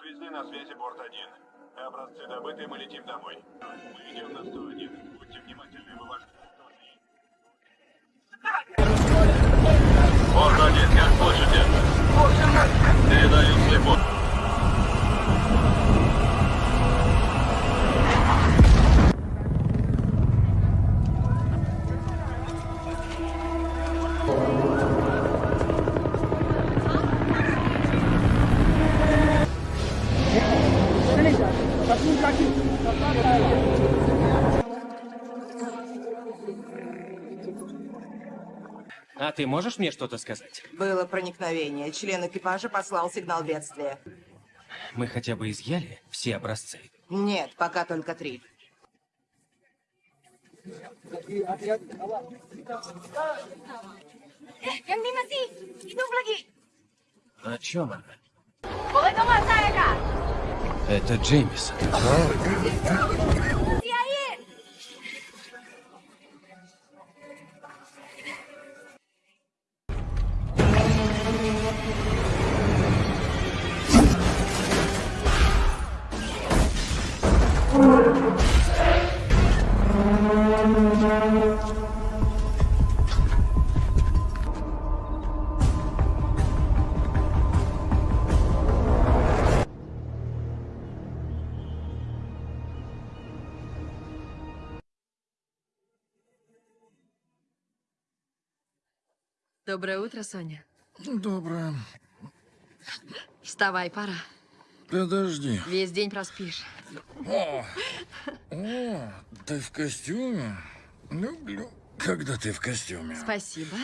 Связи на связи борт-1. Образцы добыты, мы летим домой. Мы идем на 101. Будьте внимательны, вы ваш... Борт-1, как слышите? Передаю слепо. А ты можешь мне что-то сказать? Было проникновение. Член экипажа послал сигнал бедствия. Мы хотя бы изъяли все образцы. Нет, пока только три. О чем она? Kak? Это Джеймисон. Доброе утро, Соня. Доброе. Вставай, пора. Подожди. Весь день проспишь. О, ты в костюме? Люблю, когда ты в костюме. Спасибо.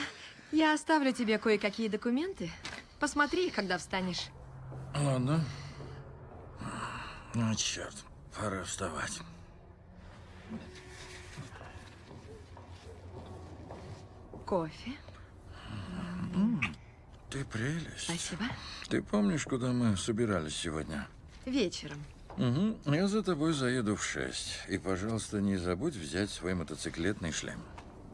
Я оставлю тебе кое-какие документы. Посмотри, когда встанешь. Ладно. Ну, черт, пора вставать. Кофе. Ты прелесть. Спасибо. Ты помнишь, куда мы собирались сегодня? Вечером. Угу. Я за тобой заеду в шесть. И, пожалуйста, не забудь взять свой мотоциклетный шлем.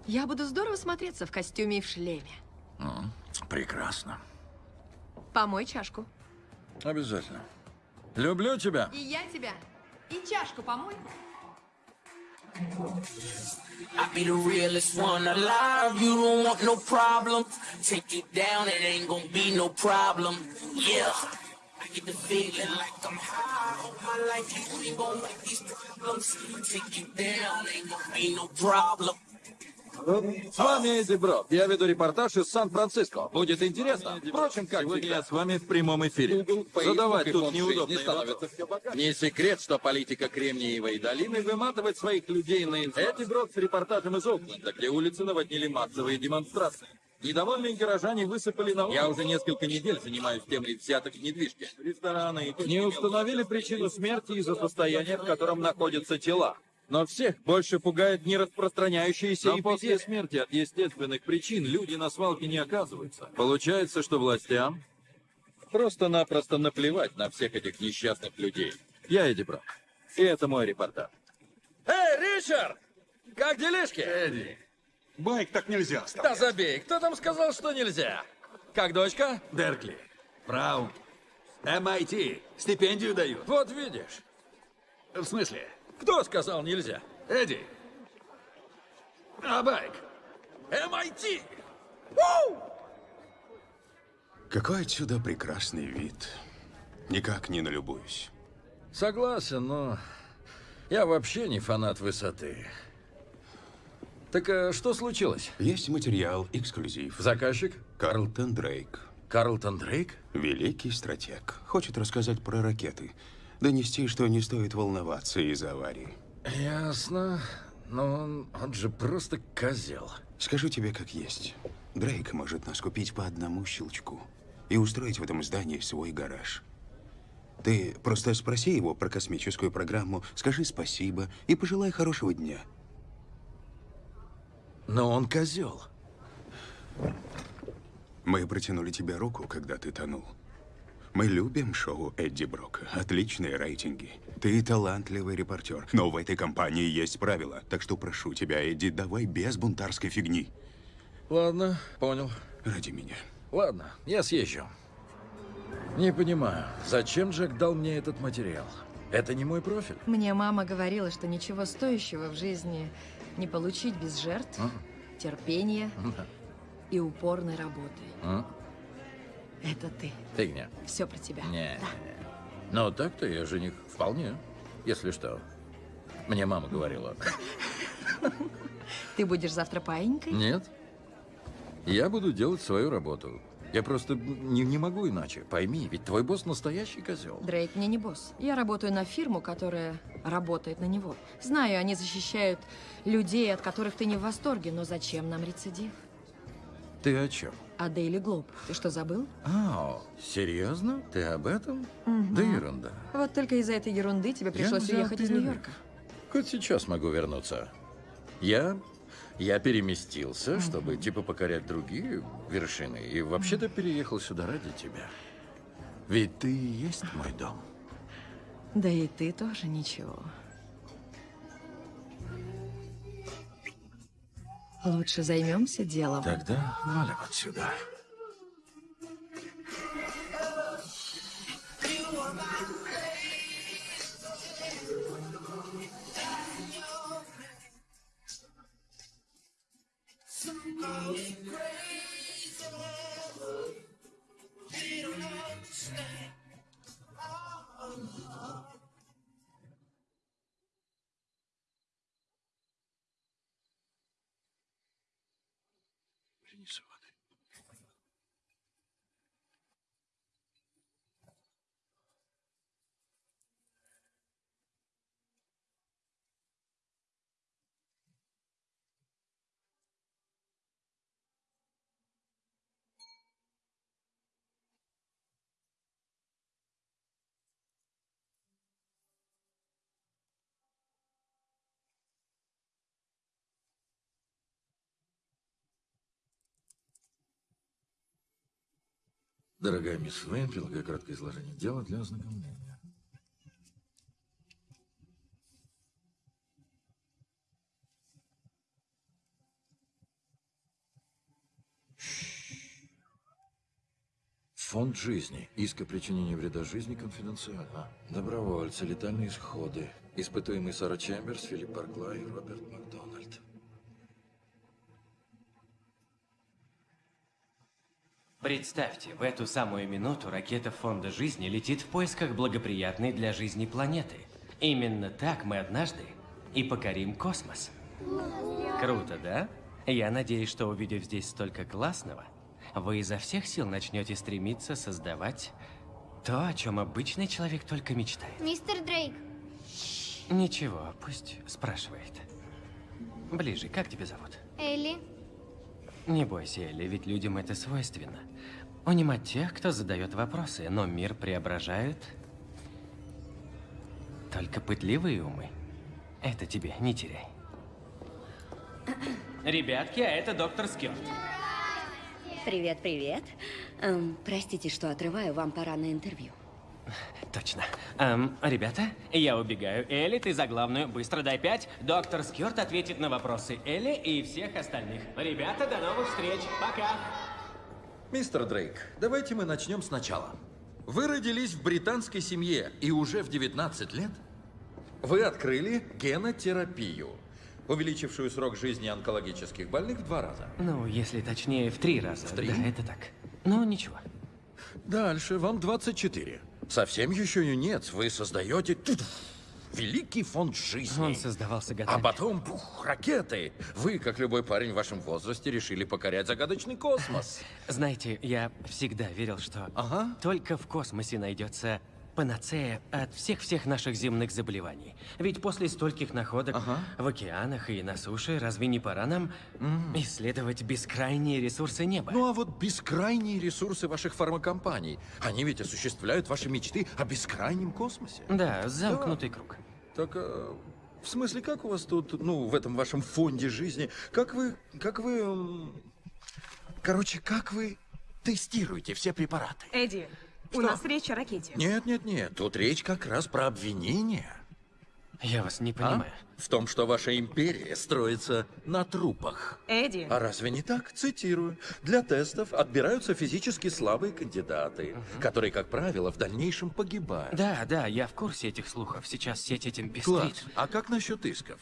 Я буду здорово смотреться в костюме и в шлеме. Ну, прекрасно. Помой чашку. Обязательно. Люблю тебя. И я тебя. И чашку помой. I be the realest one alive. You don't want no problem. Take you down, it ain't gonna be no problem. Yeah. I get the feeling like I'm high. All my life you ain't gonna these problems. Take you down, ain't gonna be no problem. С вами Эдди Брок. Я веду репортаж из Сан-Франциско. Будет интересно. Впрочем, как Сегодня я с вами в прямом эфире. Задавать тут неудобные вопросы. Не секрет, что политика Кремниевой долины выматывает своих людей на Эдди Брок с репортажем из Окленда, где улицы наводнили массовые демонстрации. Недовольные горожане высыпали на... Я уже несколько недель занимаюсь темой взяток в недвижке. Рестораны и... Не установили причину смерти из-за состояния, в котором находятся тела. Но всех больше пугает не распространяющиеся Но после смерти от естественных причин люди на свалке не оказываются. Получается, что властям просто-напросто наплевать на всех этих несчастных людей. Я Эдди Брок. И это мой репортаж. Эй, Ричард! Как делишки? Эдди, байк так нельзя Да оставлять. забей, кто там сказал, что нельзя? Как дочка? Беркли, Браун, MIT, стипендию дают. Вот видишь. В смысле? Кто сказал нельзя? Эдди, а байк? MIT! Какой отсюда прекрасный вид. Никак не налюбуюсь. Согласен, но я вообще не фанат высоты. Так а, что случилось? Есть материал, эксклюзив. Заказчик? Карлтон Дрейк. Карлтон Дрейк? Великий стратег. Хочет рассказать про ракеты. Донести, что не стоит волноваться из-за аварии. Ясно. Но он, он же просто козел. Скажу тебе как есть. Дрейк может нас купить по одному щелчку и устроить в этом здании свой гараж. Ты просто спроси его про космическую программу, скажи спасибо и пожелай хорошего дня. Но он козел. Мы протянули тебе руку, когда ты тонул. Мы любим шоу Эдди Брока. Отличные рейтинги. Ты талантливый репортер. Но в этой компании есть правила. Так что прошу тебя, Эдди, давай без бунтарской фигни. Ладно, понял. Ради меня. Ладно, я съезжу. Не понимаю, зачем Джек дал мне этот материал? Это не мой профиль. Мне мама говорила, что ничего стоящего в жизни не получить без жертв, А? терпения Да. и упорной работы. А? Это ты. Фигня. Все про тебя. Не, Но так-то я жених вполне, если что. Мне мама говорила. Ты будешь завтра паинькой? Нет. Я буду делать свою работу. Я просто не, не могу иначе. Пойми, ведь твой босс настоящий козел. Дрейк мне не босс. Я работаю на фирму, которая работает на него. Знаю, они защищают людей, от которых ты не в восторге, но зачем нам рецидив? Ты о чем? А Дейли Глоб, ты что, забыл? А, серьезно? Ты об этом? Мгм. Да ерунда. Вот только из-за этой ерунды тебе пришлось уехать из перерыв. Нью-Йорка. Хоть сейчас могу вернуться. Я... Я переместился, чтобы типа покорять другие вершины. И вообще-то переехал сюда ради тебя. Ведь ты и есть мой дом. Да и ты тоже ничего. Лучше займемся делом. Тогда валим отсюда. Принесу Дорогая мисс Вейн, прилагаю краткое изложение дела для ознакомления. Фонд жизни. Иск о причинении вреда жизни конфиденциально. Добровольцы, летальные исходы. Испытуемый Сара Чемберс, Филипп Барклай и Роберт Макдональд. Представьте, в эту самую минуту ракета Фонда Жизни летит в поисках благоприятной для жизни планеты. Именно так мы однажды и покорим космос. Круто, да? Я надеюсь, что увидев здесь столько классного, вы изо всех сил начнете стремиться создавать то, о чем обычный человек только мечтает. Мистер Дрейк, Ничего, пусть спрашивает. Ближе, как тебя зовут? Элли, Не бойся, Элли, ведь людям это свойственно. Унимать тех, кто задает вопросы, но мир преображают только пытливые умы. Это тебе, не теряй. Ребятки, а это доктор Скёрт. Привет, привет. Эм, простите, что отрываю, вам пора на интервью. Точно. Эм, ребята, я убегаю. Элли, ты за главную. Быстро дай пять. Доктор Скёрт ответит на вопросы Элли и всех остальных. Ребята, до новых встреч. Пока. Мистер Дрейк, давайте мы начнем сначала. Вы родились в британской семье, и уже в 19 лет вы открыли генотерапию, увеличившую срок жизни онкологических больных в два раза. Ну, если точнее, в три раза. В три? Да, это так. Ну, ничего. Дальше, вам 24. Совсем еще юнец, вы создаете великий фонд жизни. Он создавался А годами. потом, бух, ракеты. Вы, как любой парень в вашем возрасте, решили покорять загадочный космос. Знаете, я всегда верил, что только в космосе найдется панацея от всех-всех наших земных заболеваний. Ведь после стольких находок в океанах и на суше, разве не пора нам исследовать бескрайние ресурсы неба? Ну а вот бескрайние ресурсы ваших фармакомпаний, они ведь осуществляют ваши мечты о бескрайнем космосе. Да, замкнутый круг. Так, э, в смысле, как у вас тут, ну, в этом вашем фонде жизни, как вы, как вы, короче, как вы тестируете все препараты? Эдди, у Что? нас речь о ракете. Нет, нет, нет, тут речь как раз про обвинения. Я вас не А? понимаю. В том, что ваша империя строится на трупах. Эдди, А разве не так? Цитирую. Для тестов отбираются физически слабые кандидаты, которые, как правило, в дальнейшем погибают. Да, да, я в курсе этих слухов. Сейчас сеть этим Класс. пестрит. А как насчет исков?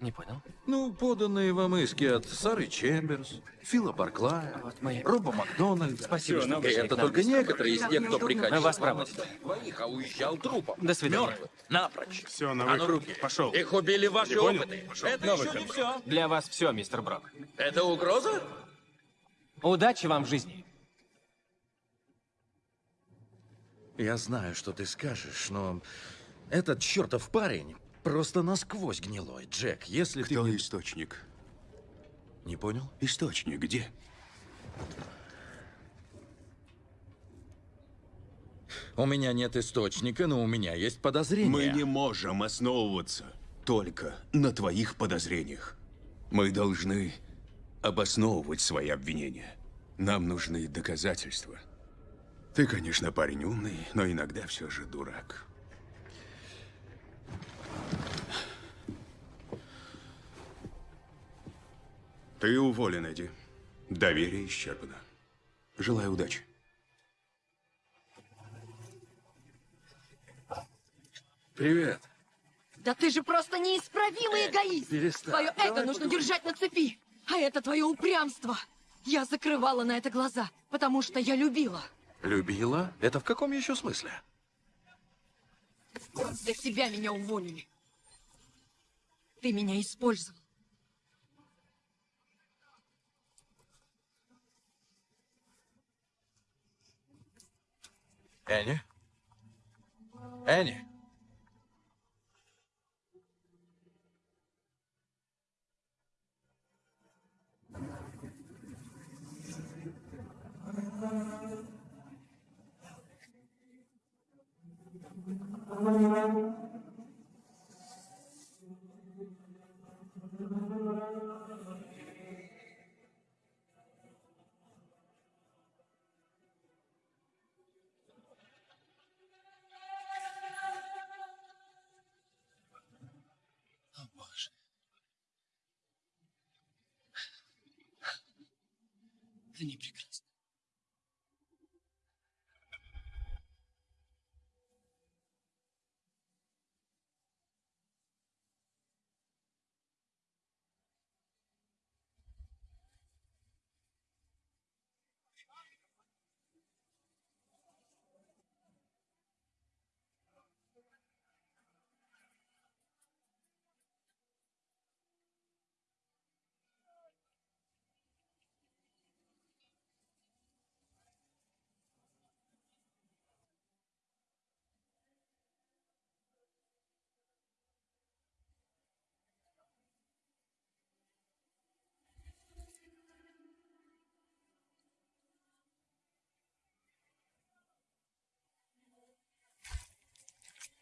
Не понял? Ну, поданные вам иски от Сары Чемберс, Фила Барклая, Вот мы- Роба Макдональда. Спасибо, что пришли это только некоторые из тех, кто приходил вас к вам проводим. оставить двоих, а уезжал трупом. До свидания. Мертвым. Напрочь. Все, на А ну выход. руки. Пошел. Их убили ваши Не опыты. Пошел. Это На еще выход. не все. Для вас все, мистер Брок. Это угроза? Удачи вам в жизни. Я знаю, что ты скажешь, но этот чертов парень просто насквозь гнилой. Джек, если Кто ты... источник? Не понял? Источник где? У меня нет источника, но у меня есть подозрения. Мы не можем основываться только на твоих подозрениях. Мы должны обосновывать свои обвинения. Нам нужны доказательства. Ты, конечно, парень умный, но иногда все же дурак. Ты уволен, Эдди. Доверие исчерпано. Желаю удачи. Привет. Да ты же просто неисправимый эгоист! перестань. Твое Давай эго нужно держать на цепи! А это твое упрямство! Я закрывала на это глаза, потому что я любила. Любила? Это в каком еще смысле? Для тебя меня уволили. Ты меня использовал. Энни? Энни? Они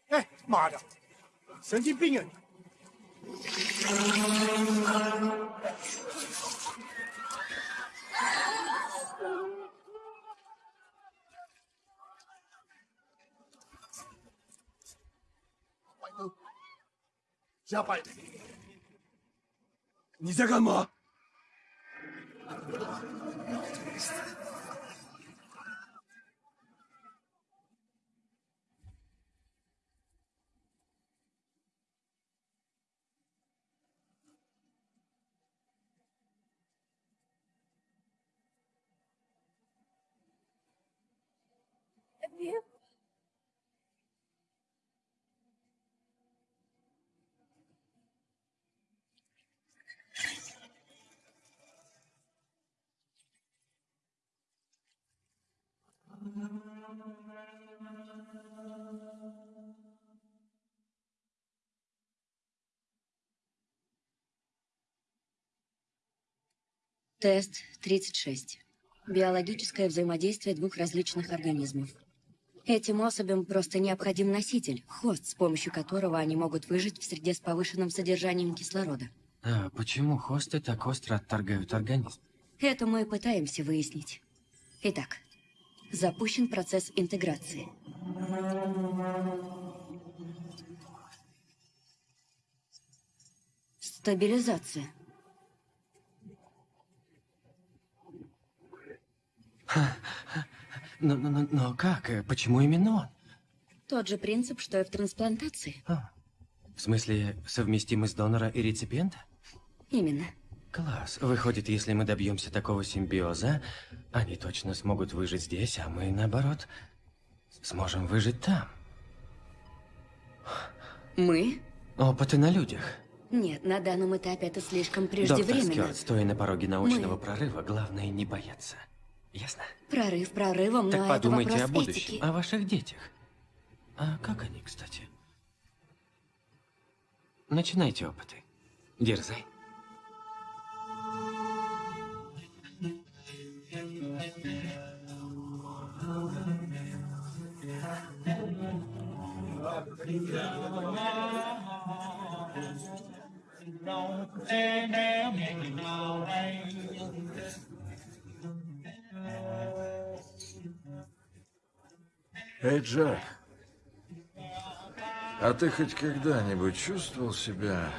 哎妈的神经病啊你。加快你在干嘛？Тест 36. Биологическое взаимодействие двух различных организмов. Этим особям просто необходим носитель, хост, с помощью которого они могут выжить в среде с повышенным содержанием кислорода. А почему хосты так остро отторгают организм? Это мы пытаемся выяснить. Итак, запущен процесс интеграции. Стабилизация. Но, но, но- как? Почему именно он? Тот же принцип, что и в трансплантации. В смысле, совместимость донора и реципиента? Именно. Класс. Выходит, если мы добьемся такого симбиоза, они точно смогут выжить здесь, а мы, наоборот, сможем выжить там. Мы? Опыты на людях. Нет, на данном этапе это слишком Доктор преждевременно. Скёрт, стоя на пороге научного прорыва, главное не бояться. Ясно? Прорыв прорывом, так но это подумайте вопрос о будущем, этики. о ваших детях. А как они, кстати? Начинайте опыты. Дерзай. Эй, Джек, а ты хоть когда-нибудь чувствовал себя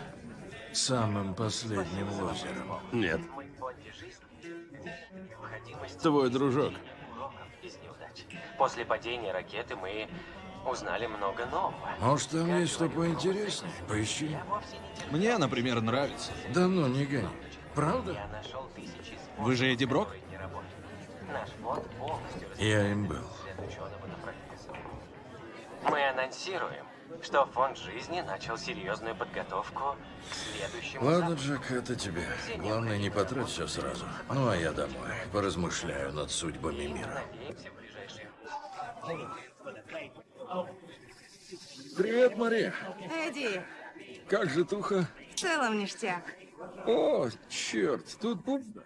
самым последним лозером? Нет. Твой дружок. После падения ракеты мы узнали много нового. Может, там есть что поинтереснее? Поищи. Мне, например, нравится. Да ну, не гони. Правда? Вы же Эдди Брок? Наш фонд полностью Я им был. Мы анонсируем, что фонд жизни начал серьезную подготовку к следующему Ладно, запуску. Джек, это тебе. Главное, не потрать все сразу. Ну, а я домой. Поразмышляю над судьбами мира. Надеемся, в ближайшие Привет, Мария. Эдди, Как же туха? в целом ништяк. О, черт, тут пуп-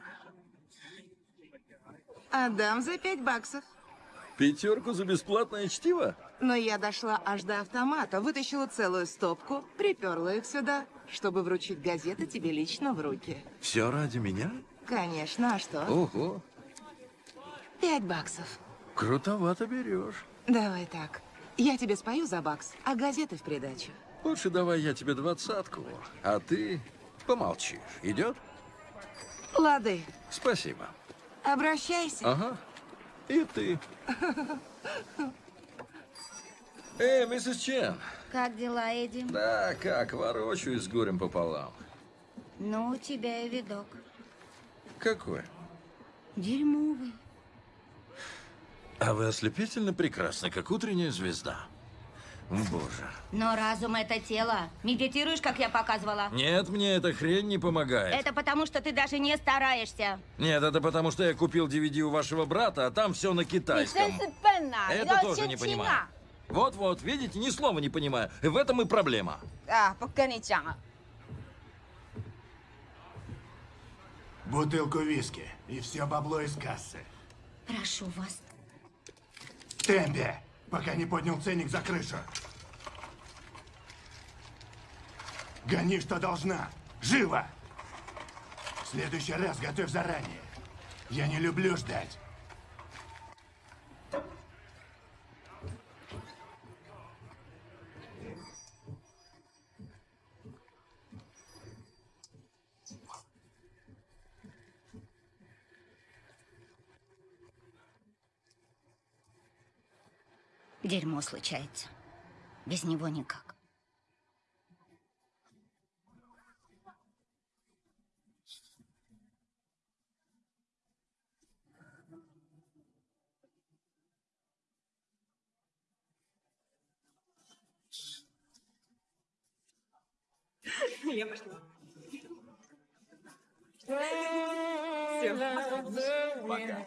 Отдам за пять баксов. пятерку за бесплатное чтиво? Но я дошла аж до автомата, вытащила целую стопку, приперла их сюда, чтобы вручить газеты тебе лично в руки. Все ради меня? Конечно, а что? Ого, Пять баксов. крутовато берешь. Давай так. Я тебе спою за бакс, а газеты в придачу. Лучше давай я тебе двадцатку, а ты помолчишь. Идет? Лады, Спасибо. обращайся. Ага. И ты. Эй, миссис Чен. Как дела, Эдди? Да, как, ворочаюсь с горем пополам. Ну, у тебя и видок. Какой? Дерьмовый. А вы ослепительно прекрасны, как утренняя звезда. Боже. Но разум — это тело. Медитируешь, как я показывала? Нет, мне эта хрень не помогает. Это потому, что ты даже не стараешься. Нет, это потому, что я купил DVD у вашего брата, а там все на китайском. Это тоже не понимаю. Вот-вот, видите, ни слова не понимаю. И в этом и проблема. А, пока не тяга. Бутылку виски и все бабло из кассы. Прошу вас. Темпе, пока не поднял ценник за крышу. Гони, что должна. Живо! В следующий раз готовь заранее. Я не люблю ждать. Дерьмо случается. Без него никак. Я пошла. Пока.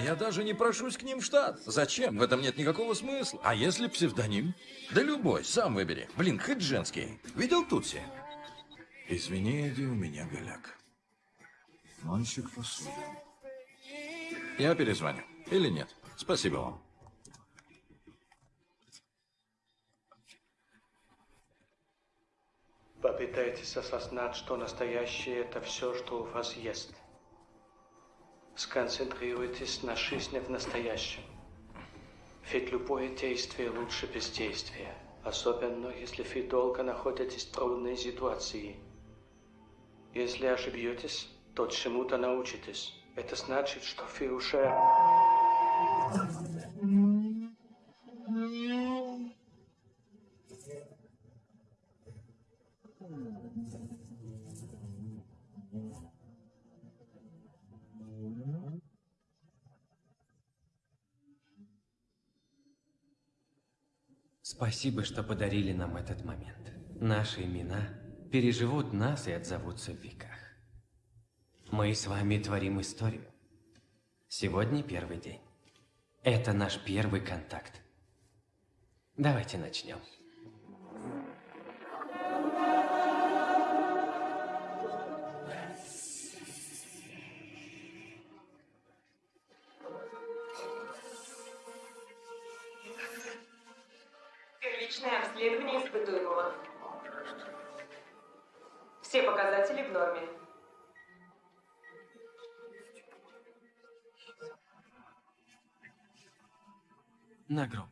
я даже не прошусь к ним в штат. Зачем? В этом нет никакого смысла. А если псевдоним? Да любой, сам выбери. Блин, хоть женский. Видел Тутси? Извини, Эдди, у меня голяк. Мальчик посуды. Я перезвоню. Или нет? Спасибо вам. Попытайтесь осознать, что настоящее – это все, что у вас есть. Сконцентрируйтесь на жизни в настоящем. Ведь любое действие лучше бездействия. Особенно, если вы долго находитесь в трудной ситуации. Если ошибетесь, то чему-то научитесь. Это значит, что вы уже... Спасибо, что подарили нам этот момент. Наши имена переживут нас и отзовутся в веках. Мы с вами творим историю. Сегодня первый день. Это наш первый контакт. Давайте начнем. На гроб.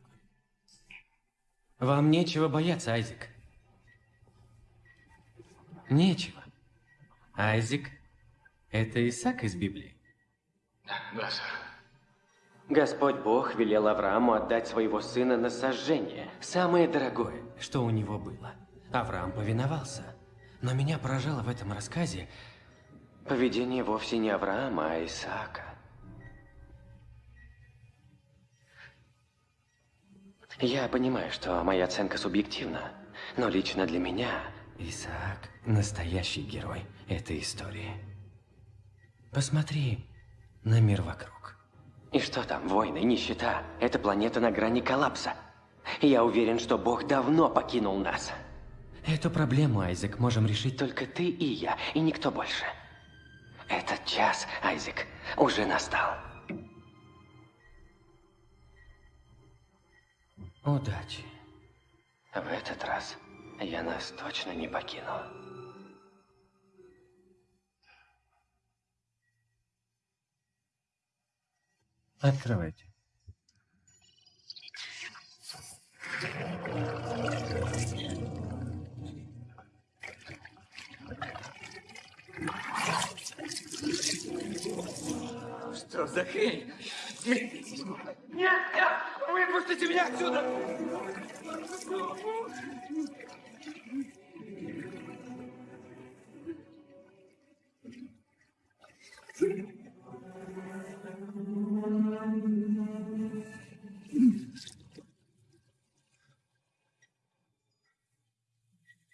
Вам нечего бояться, Айзек. Нечего. Айзек – это Исаак из Библии. Да, сэр. Господь Бог велел Аврааму отдать своего сына на сожжение, самое дорогое, что у него было. Авраам повиновался. Но меня поражало в этом рассказе поведение вовсе не Авраама, а Исаака. Я понимаю, что моя оценка субъективна, но лично для меня Исаак – настоящий герой этой истории. Посмотри на мир вокруг. И что там, войны, нищета? Эта планета на грани коллапса. Я уверен, что Бог давно покинул нас. Эту проблему, Айзек, можем решить только ты и я, и никто больше. Этот час, Айзек, уже настал. Удачи. В этот раз я нас точно не покину. Открывайте. Что за хрень? Нет, нет, выпустите меня отсюда!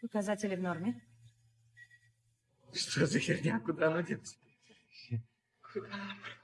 Показатели в норме. Что за херня? Куда оно делось? Куда оно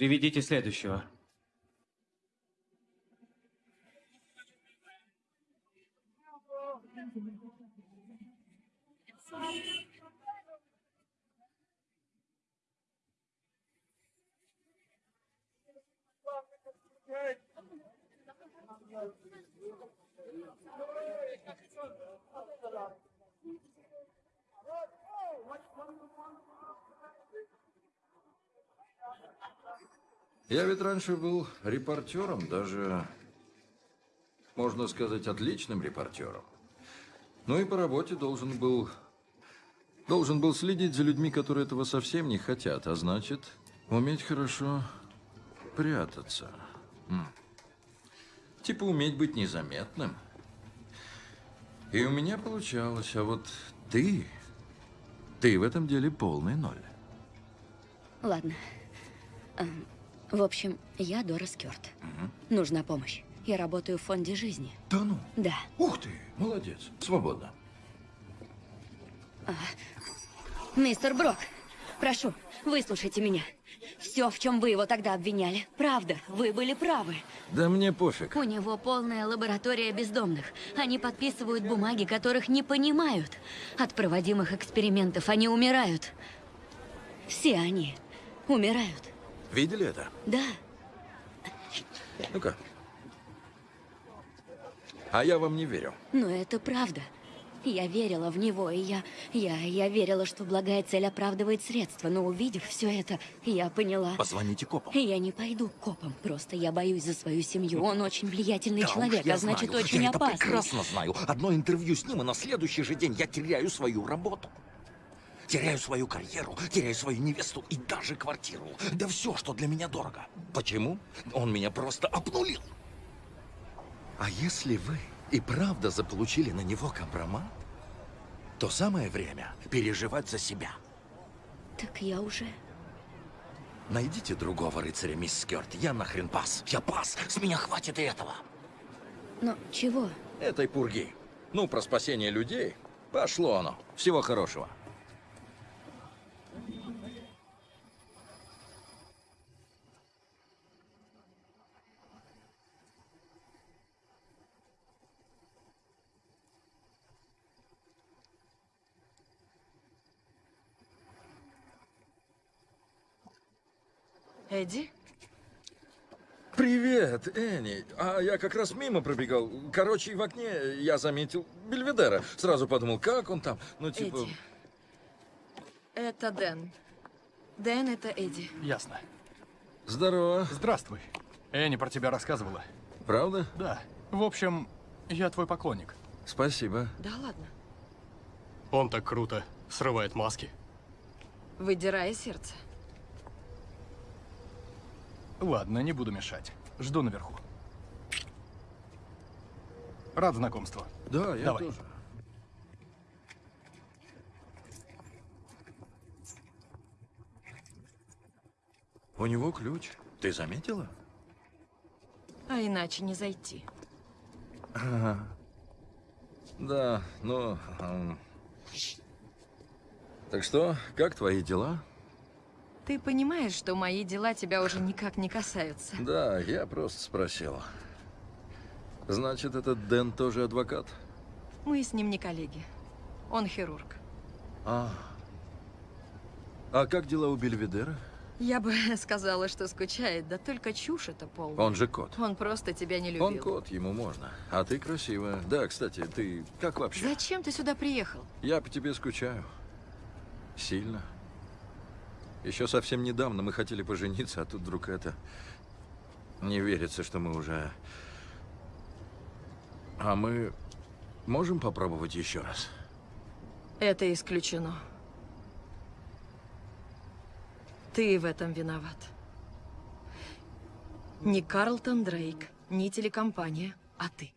Приведите следующего. What, what, what, what? Я ведь раньше был репортером, даже, можно сказать, отличным репортером. Ну и по работе должен был... Должен был следить за людьми, которые этого совсем не хотят, а значит, уметь хорошо прятаться. Типа уметь быть незаметным. И у меня получалось, а вот ты... Ты в этом деле полный ноль. Ладно. В общем, я Дора Скёрт. Нужна помощь. Я работаю в фонде жизни. Да ну? Да. Ух ты, молодец. Свободно. А, Мистер Брок, прошу, выслушайте меня. Все, в чем вы его тогда обвиняли, правда, вы были правы. Да мне пофиг. У него полная лаборатория бездомных. Они подписывают бумаги, которых не понимают. От проводимых экспериментов они умирают. Все они умирают. Видели это? Да. Ну-ка. А я вам не верю. Но это правда. Я верила в него, и я, я, я верила, что благая цель оправдывает средства, но увидев все это, я поняла... Позвоните копам. Я не пойду к копам, просто я боюсь за свою семью. Он очень влиятельный Да человек, я а значит, знаю. очень я это опасный. прекрасно знаю. Одно интервью с ним, и на следующий же день я теряю свою работу. Теряю свою карьеру, теряю свою невесту и даже квартиру. Да все, что для меня дорого. Почему? Он меня просто обнулил. А если вы и правда заполучили на него компромат, то самое время переживать за себя. Так я уже... Найдите другого рыцаря, мисс Скёрт. Я нахрен пас. Я пас. С меня хватит и этого. Но чего? Этой пурги. Ну, про спасение людей. Пошло оно. Всего хорошего. Эдди? Привет, Энни. А я как раз мимо пробегал. Короче, в окне я заметил Бельведера. Сразу подумал, как он там. Ну, типа... Эдди. Это Дэн. Дэн, это Эдди. Ясно. Здорово. Здравствуй. Энни про тебя рассказывала. Правда? Да. В общем, я твой поклонник. Спасибо. Да ладно. Он так круто срывает маски. Выдирая сердце. Ладно, не буду мешать. Жду наверху. Рад знакомству. Да, я Давай. тоже. У него ключ. Ты заметила? А иначе не зайти. Ага. Да, ну... ам. Так что, как твои дела? Ты понимаешь, что мои дела тебя уже никак не касаются. Да, я просто спросил. Значит, этот Дэн тоже адвокат? Мы с ним не коллеги. Он хирург. А. А как дела у Бельведера? Я бы сказала, что скучает, да только чушь это полная. Он же кот. Он просто тебя не любил. Он кот, ему можно. А ты красивая. Да, кстати, ты как вообще? Зачем ты сюда приехал? Я по тебе скучаю. Сильно. Еще совсем недавно мы хотели пожениться, а тут вдруг это... Не верится, что мы уже... А мы можем попробовать еще раз? Это исключено. Ты в этом виноват. Не Карлтон Дрейк, не телекомпания, а ты.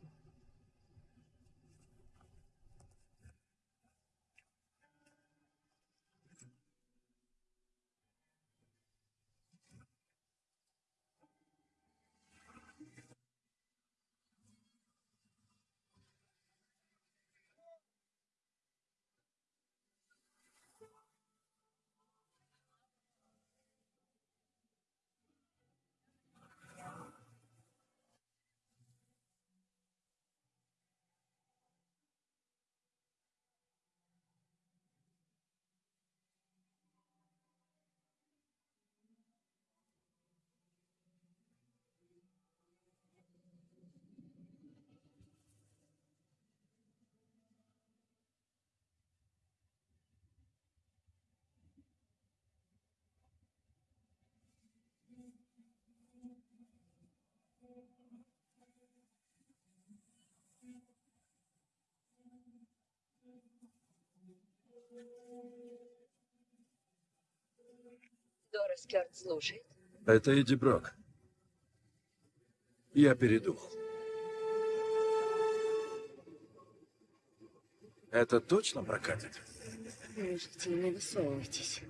Дорис Кёрт слушает. Это Эдди Брок. Я передумал. Это точно прокатит? Слушайте, не высовывайтесь.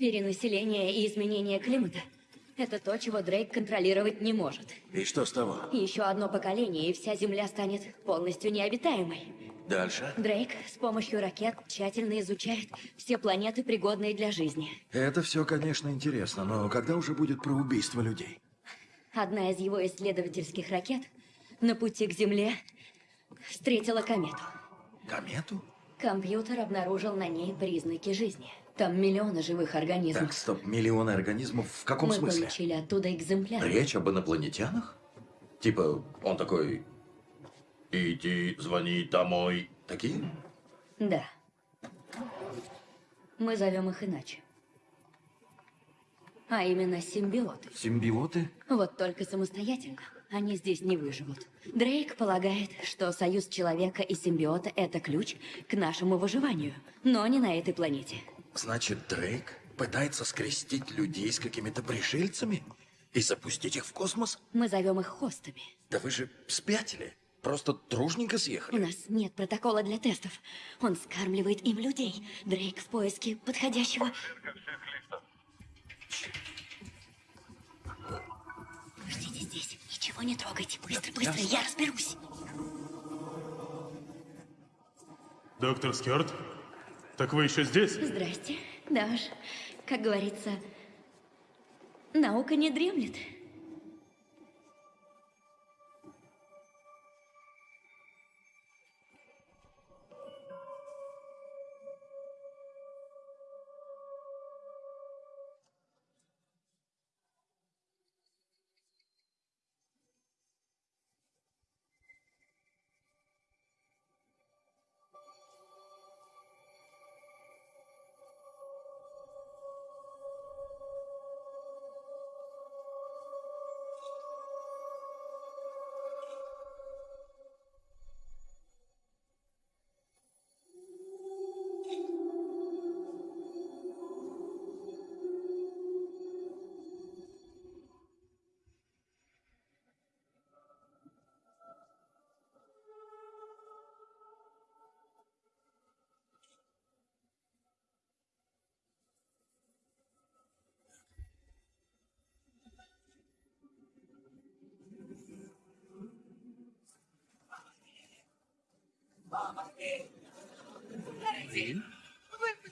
Перенаселение и изменение климата – это то, чего Дрейк контролировать не может. И что с того? Еще одно поколение, и вся Земля станет полностью необитаемой. Дальше. Дрейк с помощью ракет тщательно изучает все планеты, пригодные для жизни. Это все, конечно, интересно, но когда уже будет про убийство людей? Одна из его исследовательских ракет на пути к Земле встретила комету. Комету? Компьютер обнаружил на ней признаки жизни. Там миллионы живых организмов. Так, стоп, миллионы организмов в каком Мы смысле? получили оттуда экземпляр. Речь об инопланетянах? Типа, он такой... Иди, звони домой. Такие? Да. Мы зовем их иначе. А именно симбиоты. Симбиоты? Вот только самостоятельно они здесь не выживут. Дрейк полагает, что союз человека и симбиота – это ключ к нашему выживанию, но не на этой планете. Значит, Дрейк пытается скрестить людей с какими-то пришельцами и запустить их в космос? Мы зовем их хостами. Да вы же спятили. Просто дружненько У съехали. нас нет протокола для тестов. Он скармливает им людей. Дрейк в поиске подходящего... Ждите здесь. Ничего не трогайте. Быстро, быстро, я разберусь. Доктор Скёрт? Так вы еще здесь? Здрасте. Да уж, как говорится, наука не дремлет.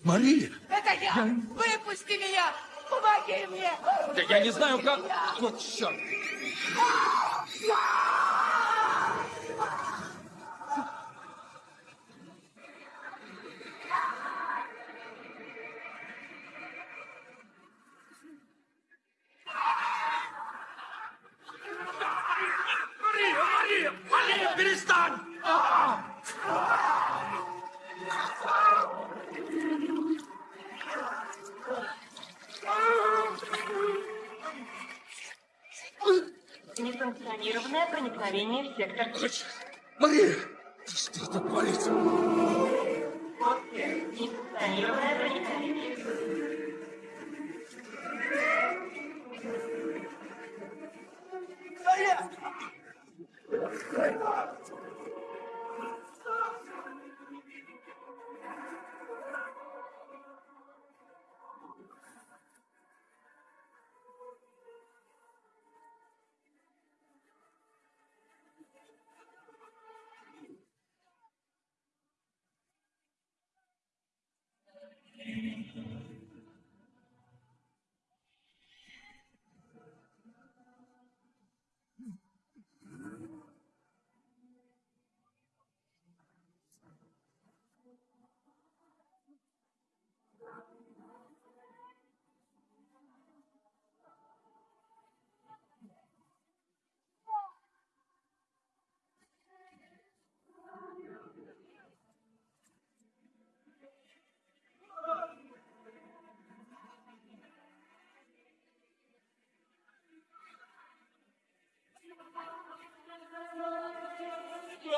Мария! Это я! Выпусти меня! Помоги мне! Да я не знаю, как... Вот черт!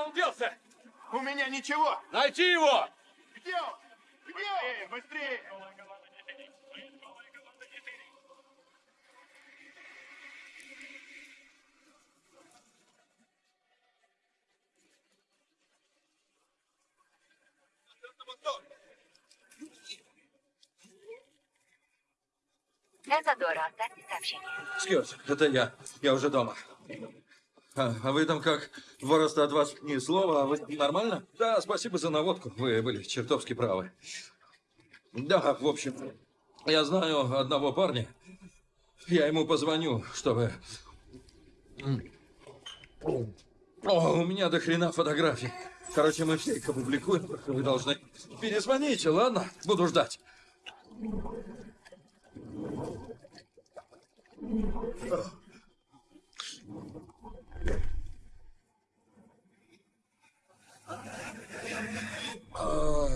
Куда он делся? У меня ничего! Найти его! Где он? Где он? Быстрее! Это Дора, оставьте сообщение. Скёрс, это я. Я уже дома. А, а вы там как? Вороста от вас ни слова, а вы нормально? Да, спасибо за наводку. Вы были чертовски правы. Да, в общем, я знаю одного парня. Я ему позвоню, чтобы... О, у меня до хрена фотографий. Короче, мы все их опубликуем, только вы должны... Перезвоните, ладно? Буду ждать. А,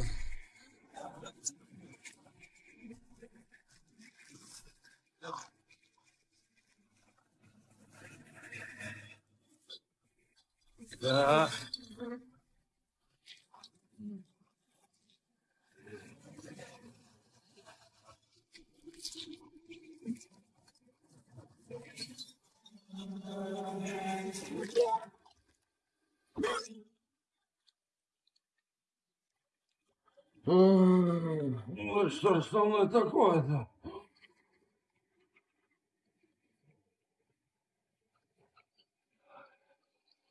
Да. Ну что ж со мной такое-то?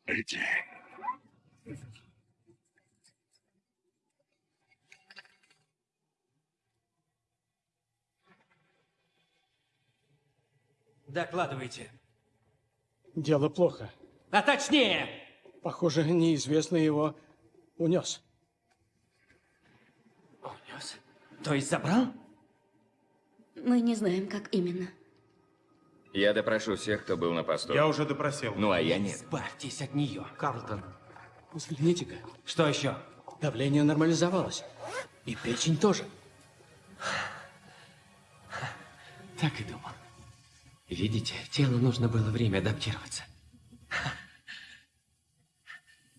Эдди. Докладывайте. Дело плохо. А точнее! Похоже, неизвестный его унес. Унес? То есть забрал? Мы не знаем, как именно. Я допрошу всех, кто был на посту. Я уже допросил. Ну, а я нет. Избавьтесь от нее. Карлтон, взгляните-ка. Что еще? Давление нормализовалось. И печень тоже. Так и думал. Видите, телу нужно было время адаптироваться.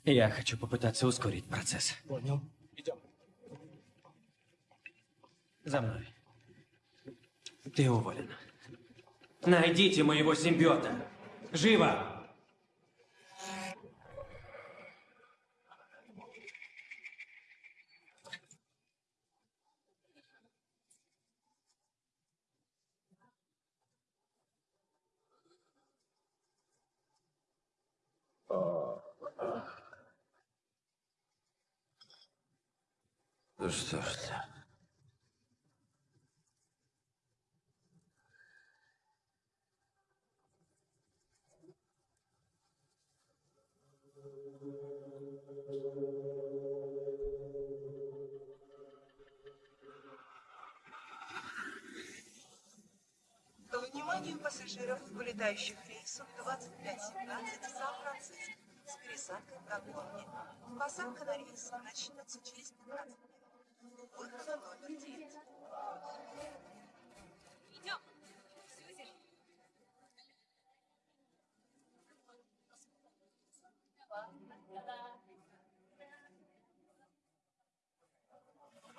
Я хочу попытаться ускорить процесс. Понял. Идем. За мной. Ты уволен. Найдите моего симбиота. Живо! Да что ж ты? Вниманию пассажиров, вылетающих рейсом 2517 Сан-Франциско с пересадкой в Гонконге. Посадка на рейс начнется через 15 минут. Выход на номер 9. Идем.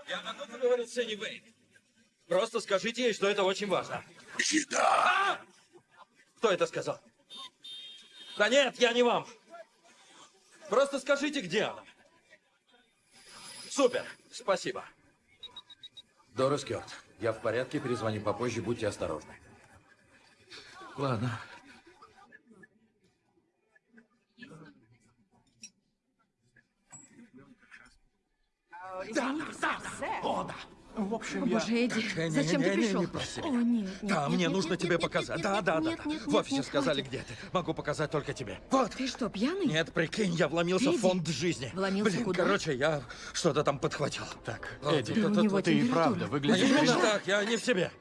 Я могу поговорить с Энни Вейн? Просто скажите ей, что это очень важно. Еда! Кто это сказал? Да нет, я не вам. Просто скажите, где она. Супер, спасибо. Дорис Кёрт, я в порядке, перезвоню попозже, будьте осторожны. Ладно. Да, да, да. О, да. В общем, О, боже, Эдди, не, зачем не, ты не, пришел? Не проси О, меня. нет, нет, Да, нет, мне нет, нужно нет, тебе нет, показать. нет, Да, нет, да, да, нет, да. нет, В офисе нет, сказали, хватит. где ты. Могу показать только тебе. Вот. Ты что, пьяный? Нет, прикинь, я вломился Эдди, в фонд жизни. вломился Блин, куда? короче, я что-то там подхватил. Так, Вот, Эдди, тут- у него тут- ты и правда выглядишь... Не так, я не в себе.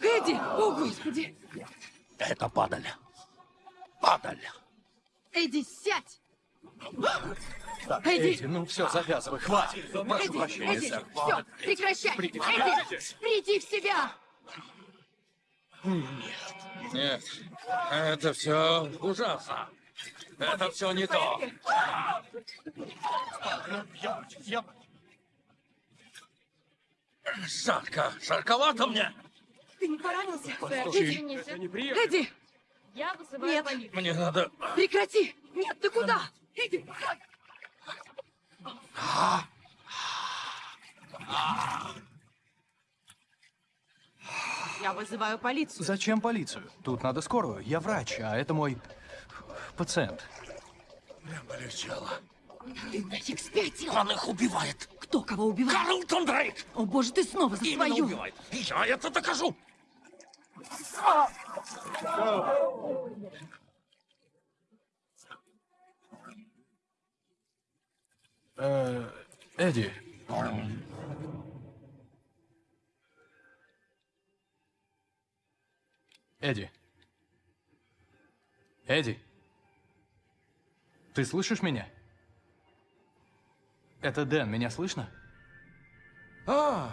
Эдди! О, Господи! Это падаль. Падаль. Эдди, сядь! Так, Эдди! Эдди, ну все, завязывай, хватит. Прошу Эдди, прощения, Эдди, сэр. все, прекращай! Приди в Эдди, приди в себя! Нет. Нет. Это все ужасно. Это все не то. Жарко. Жарковато мне. Ты не поранился? Эдди. Эдди! Я Нет, Мне надо... прекрати! Нет, ты куда? Иди! Я вызываю полицию. Зачем полицию? Тут надо скорую. Я врач, а это мой пациент. Прям полегчало. Ты нафиг спятил! Он их убивает. Кто кого убивает? Карлтон Дрейк! О боже, ты снова за Именно свою! убивает. И я это докажу. Э, Эдди. Эдди. Эдди. Ты слышишь меня? Это Дэн, меня слышно? А,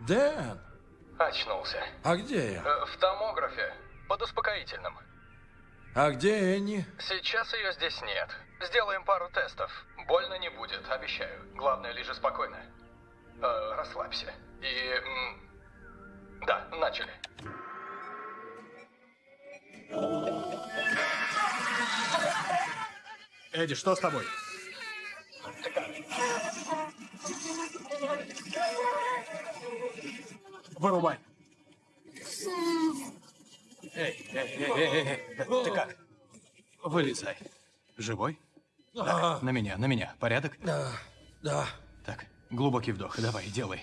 Дэн. Очнулся. А где я? Э, В томографе. Под успокоительным. А где Энни? Сейчас ее здесь нет. Сделаем пару тестов. Больно не будет, обещаю. Главное, лежи спокойно. Э, расслабься. И... м, Да, начали. Эдди, что с тобой? Вырубай. Эй, эй, эй, эй, эй, эй, ты как? Вылезай. Живой? Так, на меня, на меня. Порядок? Да, да. Так, глубокий вдох. Давай, делай.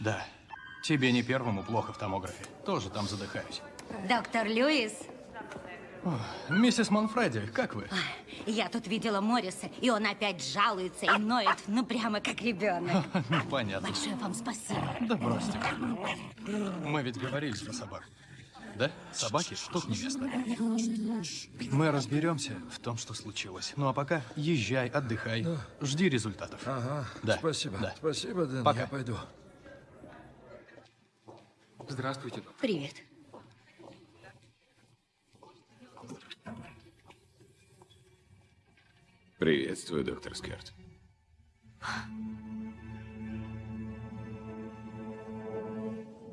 Да. Тебе не первому плохо в томографе. Тоже там задыхаюсь. Доктор Льюис, Ох, миссис Манфреди, как вы? я тут видела Морриса, и он опять жалуется и ноет, ну прямо как ребенок. Ну, понятно. Большое вам спасибо. Да бросьте. Мы ведь говорили про собак. Да? Собаки штук невеста. Мы разберемся в том, что случилось. Ну а пока езжай, отдыхай. Жди результатов. Ага, Да. спасибо. Да. Спасибо, Дэн, Пока. я пойду. Здравствуйте. Привет. Приветствую, доктор Скерт.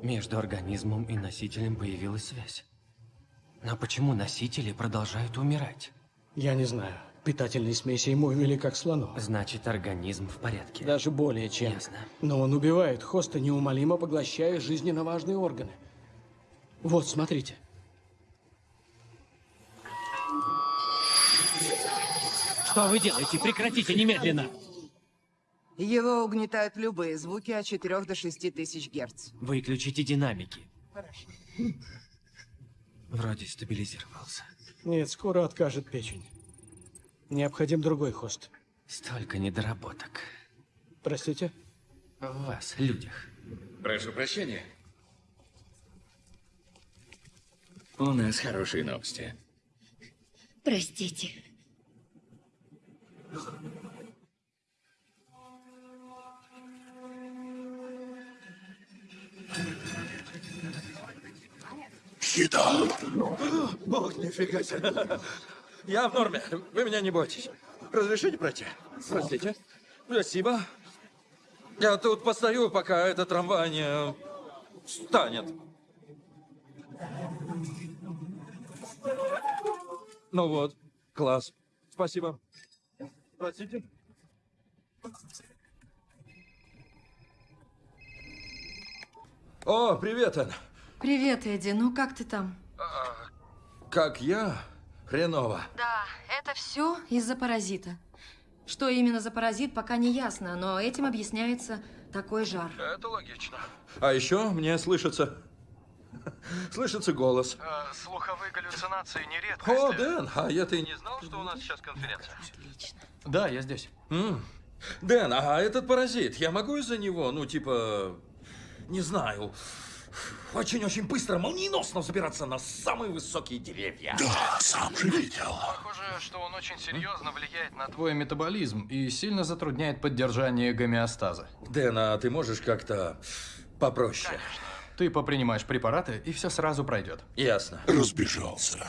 Между организмом и носителем появилась связь. Но почему носители продолжают умирать? Я не знаю. Питательные смеси ему ввели как слону. Значит, организм в порядке. Даже более чем. Ясно. Но он убивает хоста, неумолимо поглощая жизненно важные органы. Вот, смотрите. Что вы делаете? Прекратите немедленно! Его угнетают любые звуки от 4 до 6 тысяч герц. Выключите динамики. Вроде стабилизировался. Нет, скоро откажет печень. Необходим другой хост. Столько недоработок. Простите? В вас, людях. Прошу прощения. У нас хорошие новости. Простите. Еда. Бог, нифига себе. Я в норме. Вы меня не бойтесь. Разрешите пройти? Простите. Спасибо. Я тут постою, пока этот трамвай не встанет. Ну вот, класс. Спасибо. Простите. О, привет, Эн. Привет, Эдди. Ну, как ты там? Как я? Хреново. Да, это все из-за паразита. Что именно за паразит, пока не ясно, но этим объясняется такой жар. Это логично. А еще мне слышится... Слышится голос. слуховые галлюцинации нередко. О, Дэн, а я-то и не знал, что у нас сейчас конференция. Да, я здесь. М. Дэн, а этот паразит, я могу из-за него, ну, типа... Не знаю. Очень-очень быстро, молниеносно забираться на самые высокие деревья. Да, сам же видел. Похоже, что он очень серьезно влияет на твой метаболизм и сильно затрудняет поддержание гомеостаза. Дэн, а ты можешь как-то попроще? Ты попринимаешь препараты, и все сразу пройдет. Ясно. Разбежался.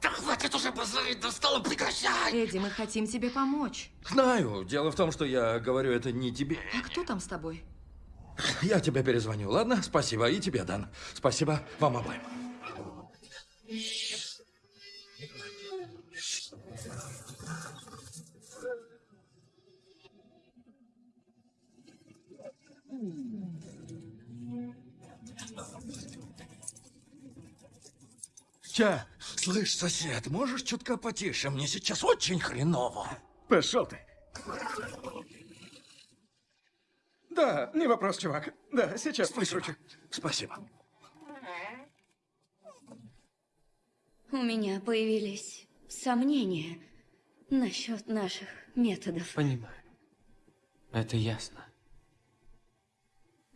Да хватит уже базарить, достало, прекращай! Эдди, мы хотим тебе помочь. Знаю. Дело в том, что я говорю это не тебе. А кто там с тобой? Я тебе перезвоню, ладно? Спасибо. И тебе, Дан. Спасибо вам обоим. Че? Слышь, сосед, можешь чутка потише? Мне сейчас очень хреново. Пошел ты. Да, не вопрос, чувак. Да, сейчас прикручу. Спасибо. У меня появились сомнения насчет наших методов. Понимаю. Это ясно.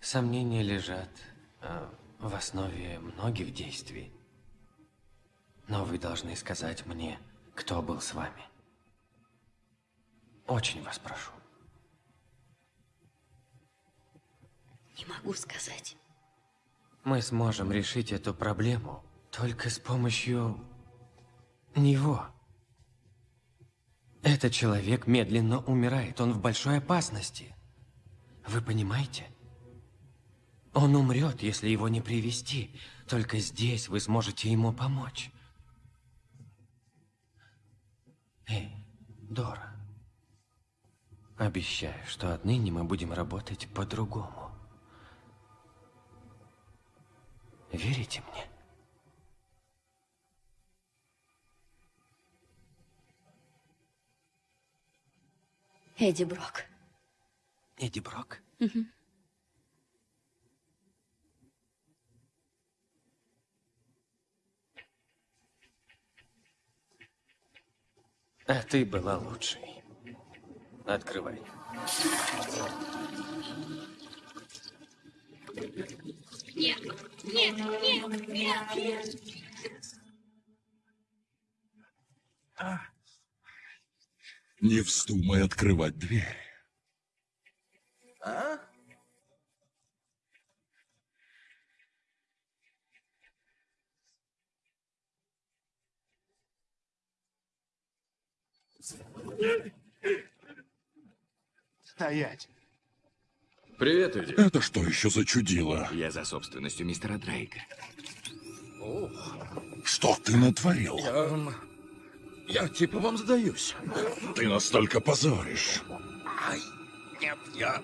Сомнения лежат э, в основе многих действий. Но вы должны сказать мне, кто был с вами. Очень вас прошу. Не могу сказать. Мы сможем решить эту проблему только с помощью него. Этот человек медленно умирает, он в большой опасности. Вы понимаете? Он умрет, если его не привести. Только здесь вы сможете ему помочь. Эй, Дора. Обещаю, что отныне мы будем работать по-другому. Верите мне? Эдди Брок. Эдди Брок? Мгм. А ты была лучшей. Открывай. Нет, нет, нет, нет. Не вздумай открывать дверь. А? Стоять. Привет, Эдди. Это что еще за чудило? Я за собственностью мистера Дрейка. Что ты натворил? Я... Я типа вам сдаюсь. Ты настолько позоришь. Ай, нет, я...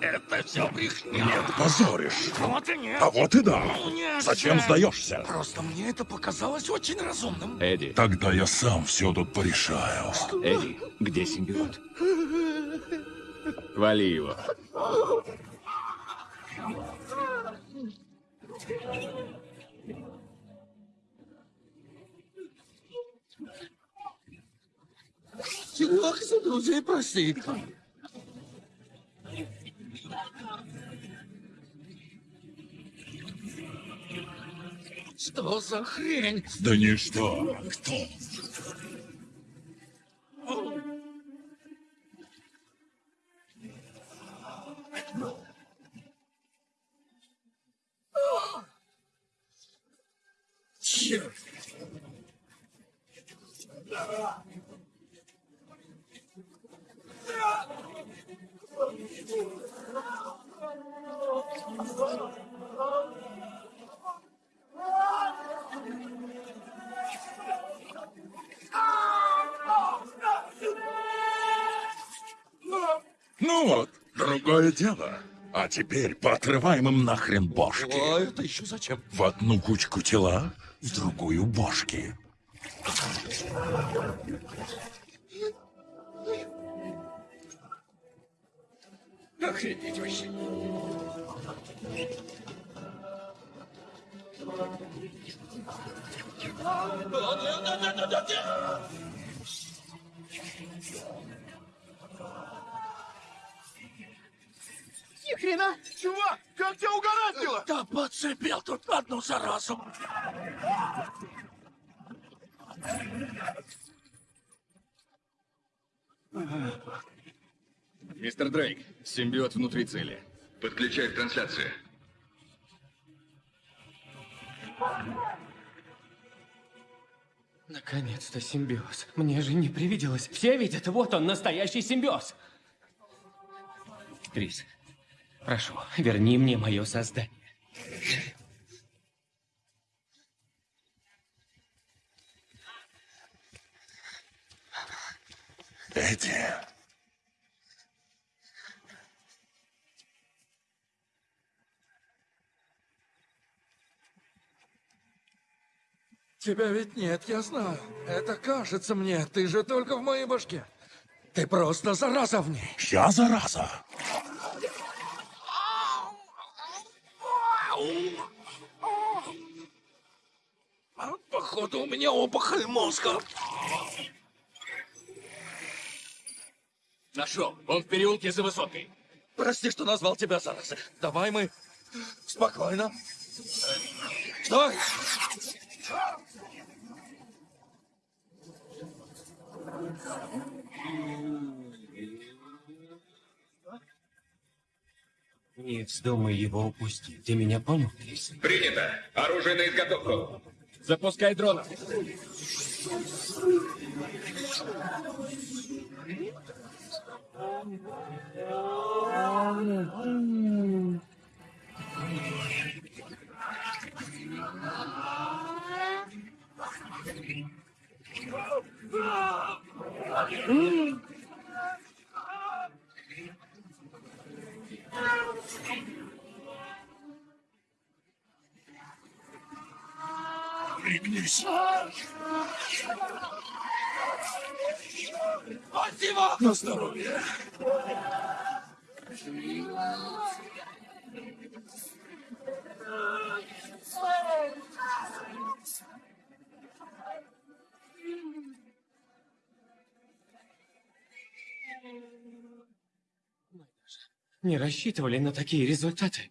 Это все брехня. Нет, позоришь. Вот и нет. А вот и да. Нет Зачем же. сдаешься? Просто мне это показалось очень разумным. Эдди. Тогда я сам все тут порешаю. Эдди, где симбиот? Вали его. Чувак, за друзей проси. Что за хрень? Да ничто. Кто? Ну вот, другое дело. А теперь поотрываем им нахрен бошки. А это еще зачем? В одну кучку тела, в другую бошки. Охренеть вообще. Ни хрена! Чувак, как тебя угораздило? Да подцепил тут одну заразу. Мистер Дрейк, симбиот внутри цели. Подключай к трансляции. Наконец-то симбиоз. Мне же не привиделось. Все видят, вот он, настоящий симбиоз. Крис, прошу, верни мне мое создание. Эдди. Тебя ведь нет, я знаю. Это кажется мне. Ты же только в моей башке. Ты просто зараза в ней. Я зараза. Походу, у меня опухоль мозга. Нашел. Он в переулке за высоткой. Прости, что назвал тебя заразой. Давай мы спокойно. Стой! Не вздумай его упустить. Ты меня понял, Крис? Принято. Оружие на изготовку. Запускай дрона. Пригнись. Спасибо! На здоровье. Не рассчитывали на такие результаты.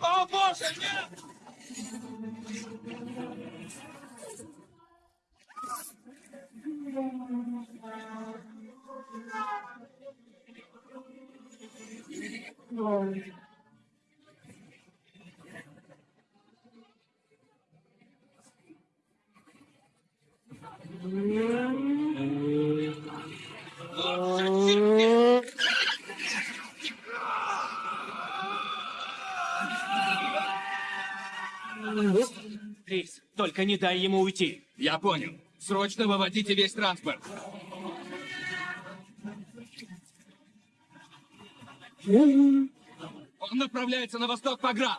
О, боже, нет! Крис, только не дай ему уйти. Я понял. Срочно выводите весь транспорт. Он направляется на восток по град.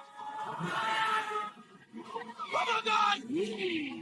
Помогай!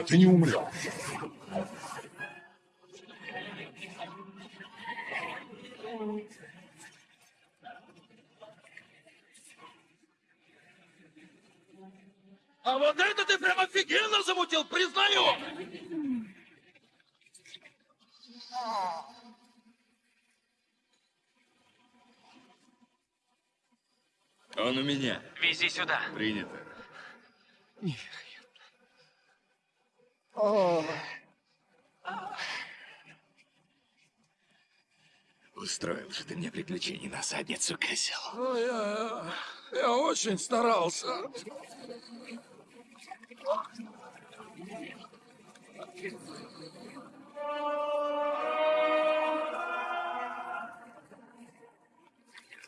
но ты не умрешь. А вот это ты прям офигенно замутил, признаю! Он у меня. Вези сюда. Принято. Нифига. Устроил же ты мне приключений на задницу, козел. ну, я, я очень старался.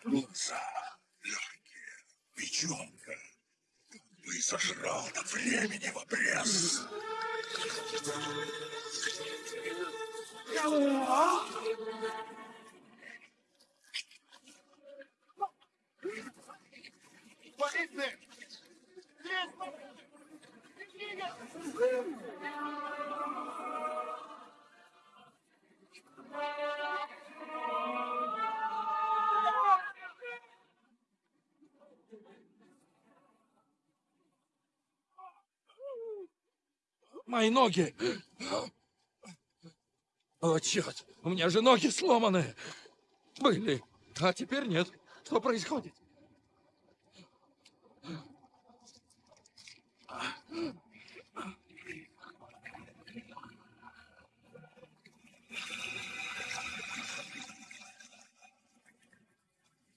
Глаза, легкие, печенка. Бы сожрал до времени в обрез. What is this? Мои ноги. О, черт, у меня же ноги сломаны. Были, а теперь нет. Что происходит?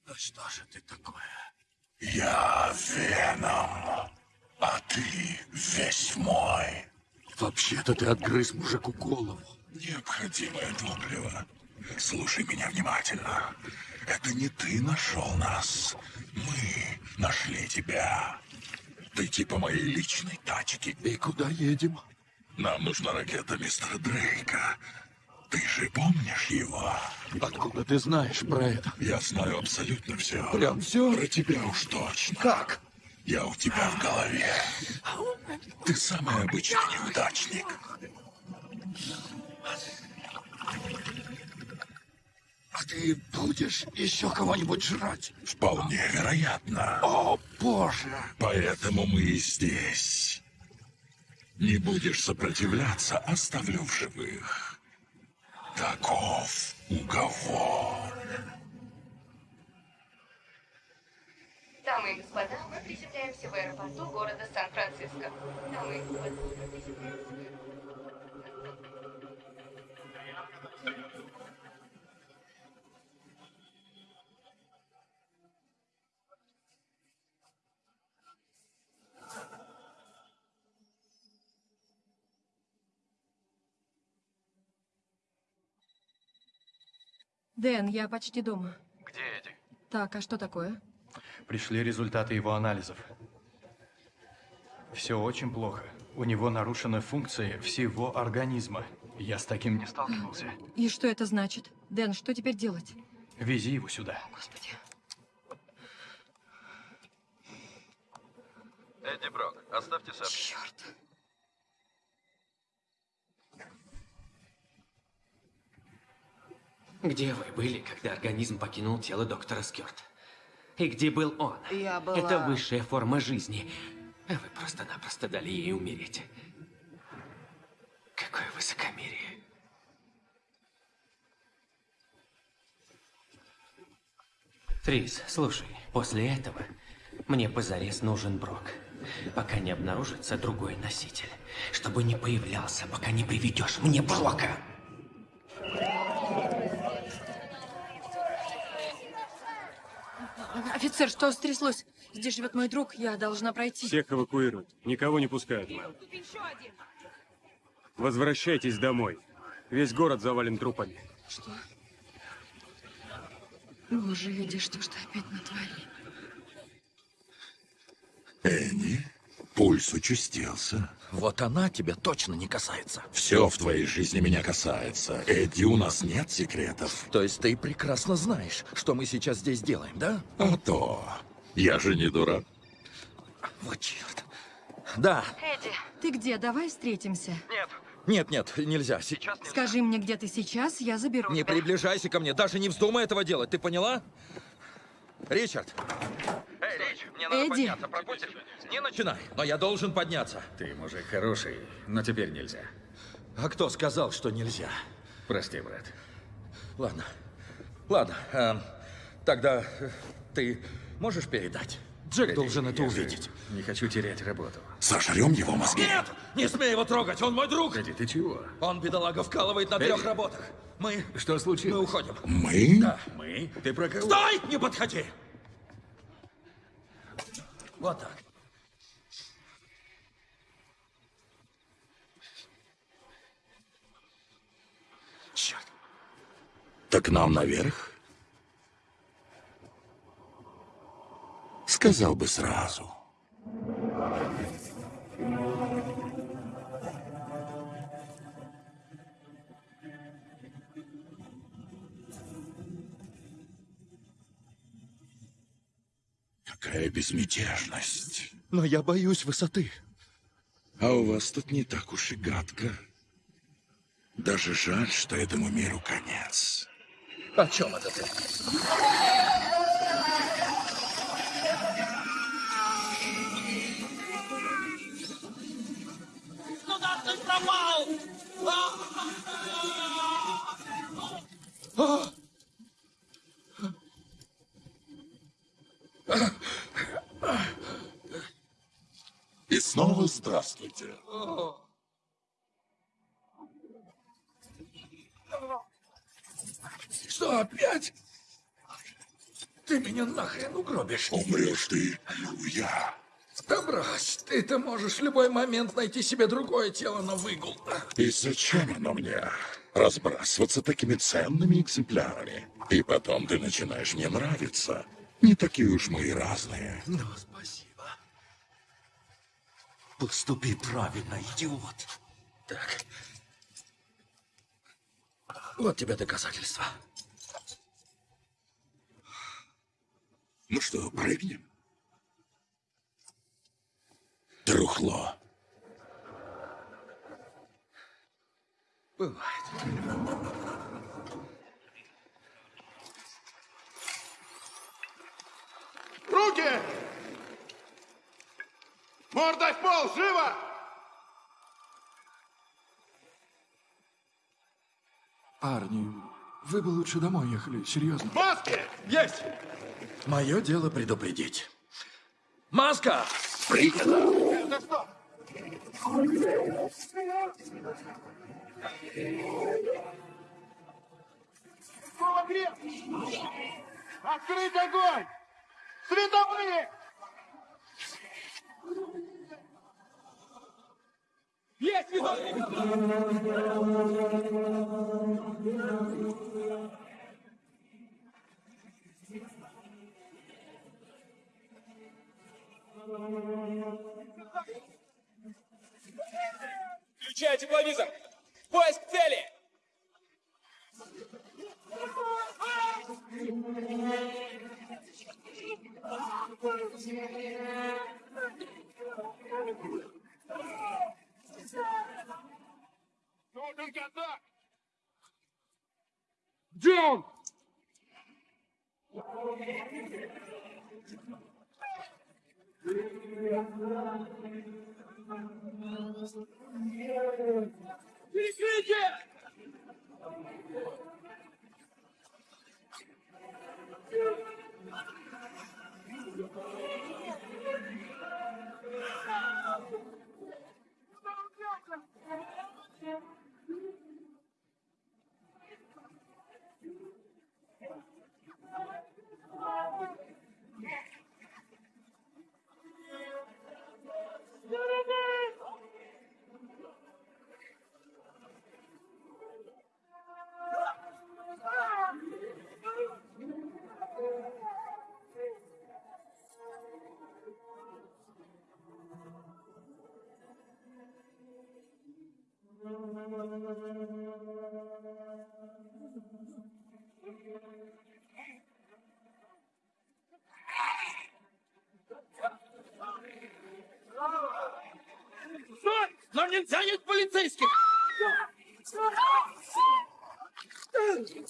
Да что же ты такое? Я Веном, а ты весь мой. Вообще-то ты отгрыз мужику голову. Необходимое топливо. Слушай меня внимательно. Это не ты нашел нас. Мы нашли тебя. Ты типа моей личной тачки. И куда едем? Нам нужна ракета мистера Дрейка. Ты же помнишь его? Откуда ты знаешь про это? Я знаю абсолютно все. Прям все? Про тебя уж точно. Как? Я у тебя в голове. Ты самый обычный неудачник. А ты будешь еще кого-нибудь жрать? Вполне вероятно. О, боже! Поэтому мы и здесь. Не будешь сопротивляться, оставлю в живых. Таков уговор. Дамы и господа, мы приземляемся в аэропорту города Сан-Франциско. Дамы и господа, мы приземляемся в аэропорту. Дэн, я почти дома. Где Эдди? Так, а что такое? Пришли результаты его анализов. Все очень плохо. У него нарушена функция всего организма. Я с таким не сталкивался. И что это значит? Дэн, что теперь делать? Вези его сюда. Господи. Эдди Брок, оставьте сообщение. Черт. Где вы были, когда организм покинул тело доктора Скёрт? И где был он? Я была- Это высшая форма жизни. А вы просто-напросто дали ей умереть. Какое высокомерие. Трис, слушай, после этого мне позарез нужен Брок. Пока не обнаружится другой носитель. Чтобы не появлялся, пока не приведешь мне Брока. Офицер, что стряслось? Здесь живет мой друг, я должна пройти. Всех эвакуируют. Никого не пускают, мэм. Возвращайтесь домой. Весь город завален трупами. Что? Боже, Эдди, что ж ты опять натворил? Энни, пульс участился. Вот она тебя точно не касается. Все в твоей жизни меня касается. Эдди, у нас нет секретов. То есть ты прекрасно знаешь, что мы сейчас здесь делаем, да? А то. Я же не дурак. Вот черт. Да. Эдди. Ты где? Давай встретимся. Нет. Нет, нет, нельзя. Сейчас нельзя. Скажи мне, где ты сейчас, я заберу Не тебя. приближайся ко мне, даже не вздумай этого делать, ты поняла? Ричард! Эй, Рич, мне надо Эдди. подняться, пропустишь? Не начинай, но я должен подняться. Ты мужик хороший, но теперь нельзя. А кто сказал, что нельзя? Прости, брат. Ладно. Ладно. эм, тогда э, ты можешь передать? Джек Погоди, должен это увидеть. Не хочу терять работу. Сожрем его мозги. Нет! Не смей его трогать, он мой друг! Погоди, ты чего? Он, бедолага, вкалывает на Эй. трех работах. Мы... Что случилось? Мы уходим. Мы? Да. Мы? Ты про кого? Стой! Не подходи! Вот так. Черт. Так нам наверх? Сказал бы сразу. Какая безмятежность. Но я боюсь высоты. А у вас тут не так уж и гадко. Даже жаль, что этому миру конец. О чем это ты? И снова здравствуйте. Что, опять? Ты меня нахрен угробишь. Умрешь ты, я. Да брось, ты-то можешь в любой момент найти себе другое тело на выгул. И зачем оно мне? Разбрасываться такими ценными экземплярами. И потом ты начинаешь мне нравиться. Не такие уж мы и разные. Ну, спасибо. Поступи правильно, идиот. Так. Вот тебе доказательства. Ну что, прыгнем? Трухло. Бывает. Руки! Мордой в пол, живо! Парни, вы бы лучше домой ехали, серьезно. Маски! Есть! Мое дело предупредить. Маска! Принято! Кулакреп! Открыть огонь! Световые! Есть Включай тепловизор! Поиск цели! Нужен контакт! Где он? Перекрытие! Стой! Нам нельзя нет полицейских!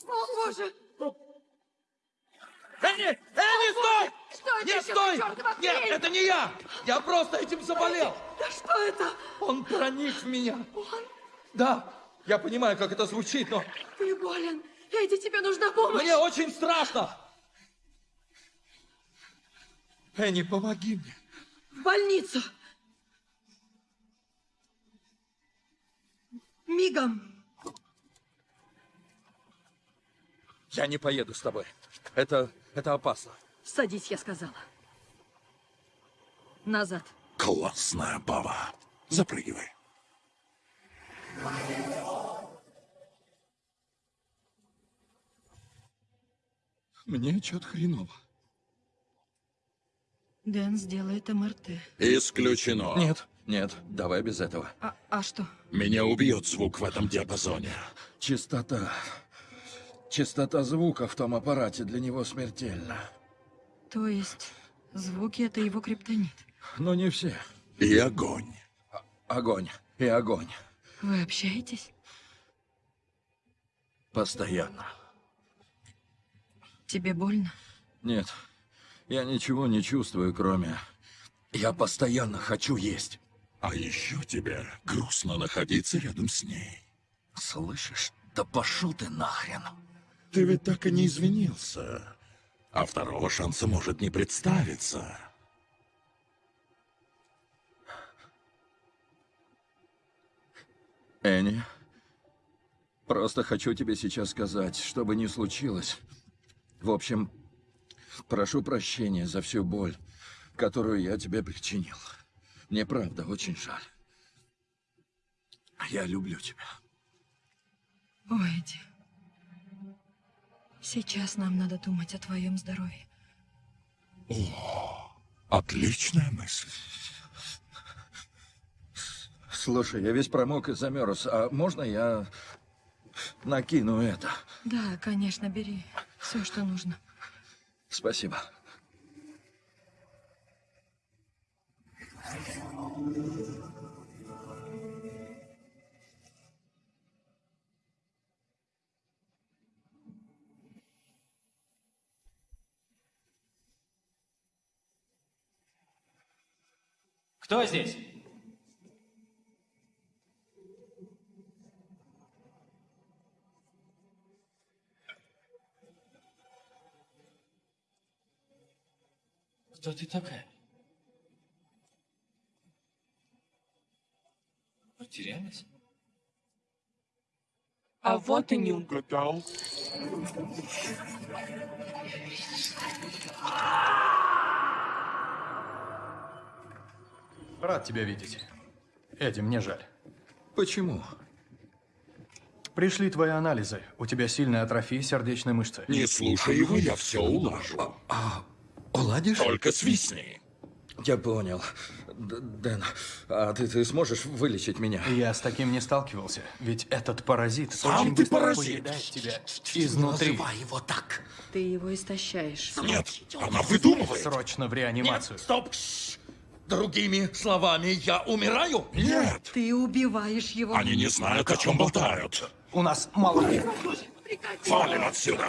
О, боже! Энни! Энни, стой! Что это Нет, еще стой! за чёртова Нет, хрень? это не я! Я просто этим заболел. Да что это? Он проник в меня. Он? Да, я понимаю, как это звучит, но Ты болен. Эдди, тебе нужна помощь. мне очень страшно. Энни, помоги мне. В больницу. Мигом. Я не поеду с тобой. Это, это опасно. Садись, я сказала. Назад. Классная баба. Запрыгивай. Мне что-то хреново. Дэн сделает МРТ. Исключено. Нет, нет, давай без этого. А, а что? Меня убьет звук в этом диапазоне. Частота. Частота звука в том аппарате для него смертельна. То есть звуки это его криптонит. Но не все. И огонь. Огонь. И огонь. Вы общаетесь? Постоянно. Тебе больно? Нет, я ничего не чувствую, кроме... Я постоянно хочу есть. А еще тебе грустно находиться рядом с ней. Слышишь? Да пошел ты нахрен. Ты ведь так и не извинился. А второго шанса может не представиться. Энни, просто хочу тебе сейчас сказать, что бы ни случилось. В общем, прошу прощения за всю боль, которую я тебе причинил. Мне правда очень жаль. Я люблю тебя. Ой, Эдди. Сейчас нам надо думать о твоем здоровье. О, отличная мысль. Слушай, я весь промок и замерз. А можно я накину это? Да, конечно, бери все, что нужно. Спасибо. Кто здесь? Кто ты такая? Потерялась? А вот и не угадал. Рад тебя видеть. Эдди, мне жаль. Почему? Пришли твои анализы. У тебя сильная атрофия сердечной мышцы. Не слушай его, я все улажу. А, уладишь? Только свистни. Я понял. Д- Дэн, а ты, ты сможешь вылечить меня? Я с таким не сталкивался, ведь этот паразит Сам очень ты паразит. тебя изнутри. Называй его так. Ты его истощаешь. Нет, она выдумывает. Срочно в реанимацию. Нет, стоп! Другими словами, я умираю? Нет, Ты убиваешь его. они не знают, о чем болтают. У нас мало Валим отсюда.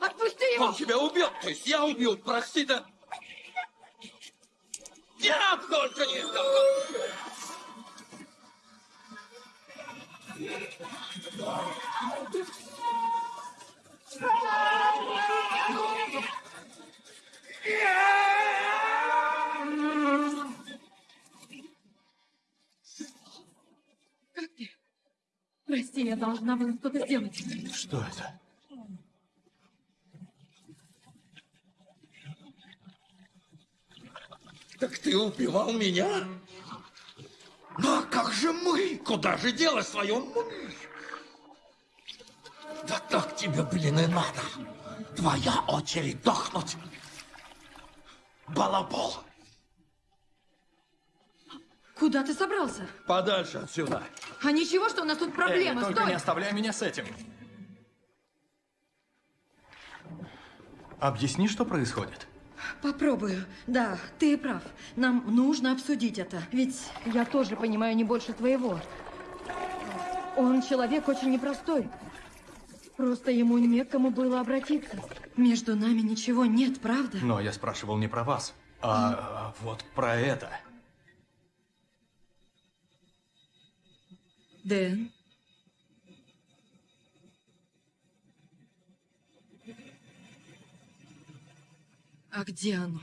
Отпусти его! Он тебя убил, то есть я убил, прости, да? Нет, только не Как ты? Прости, я должна была что-то сделать. Что это? Так ты убивал меня? Ну а как же мы? Куда же дело свое мы? Да так тебе, блин, и надо. Твоя очередь дохнуть. Балабол. Куда ты собрался? Подальше отсюда. А ничего, что у нас тут проблема. Эдди, только Стой! не оставляй меня с этим. Объясни, что происходит. Попробую. Да, ты прав. Нам нужно обсудить это. Ведь я тоже понимаю не больше твоего. Он человек очень непростой. Просто ему некому было обратиться. Между нами ничего нет, правда? Но я спрашивал не про вас. А вот про это. Дэн? А где оно?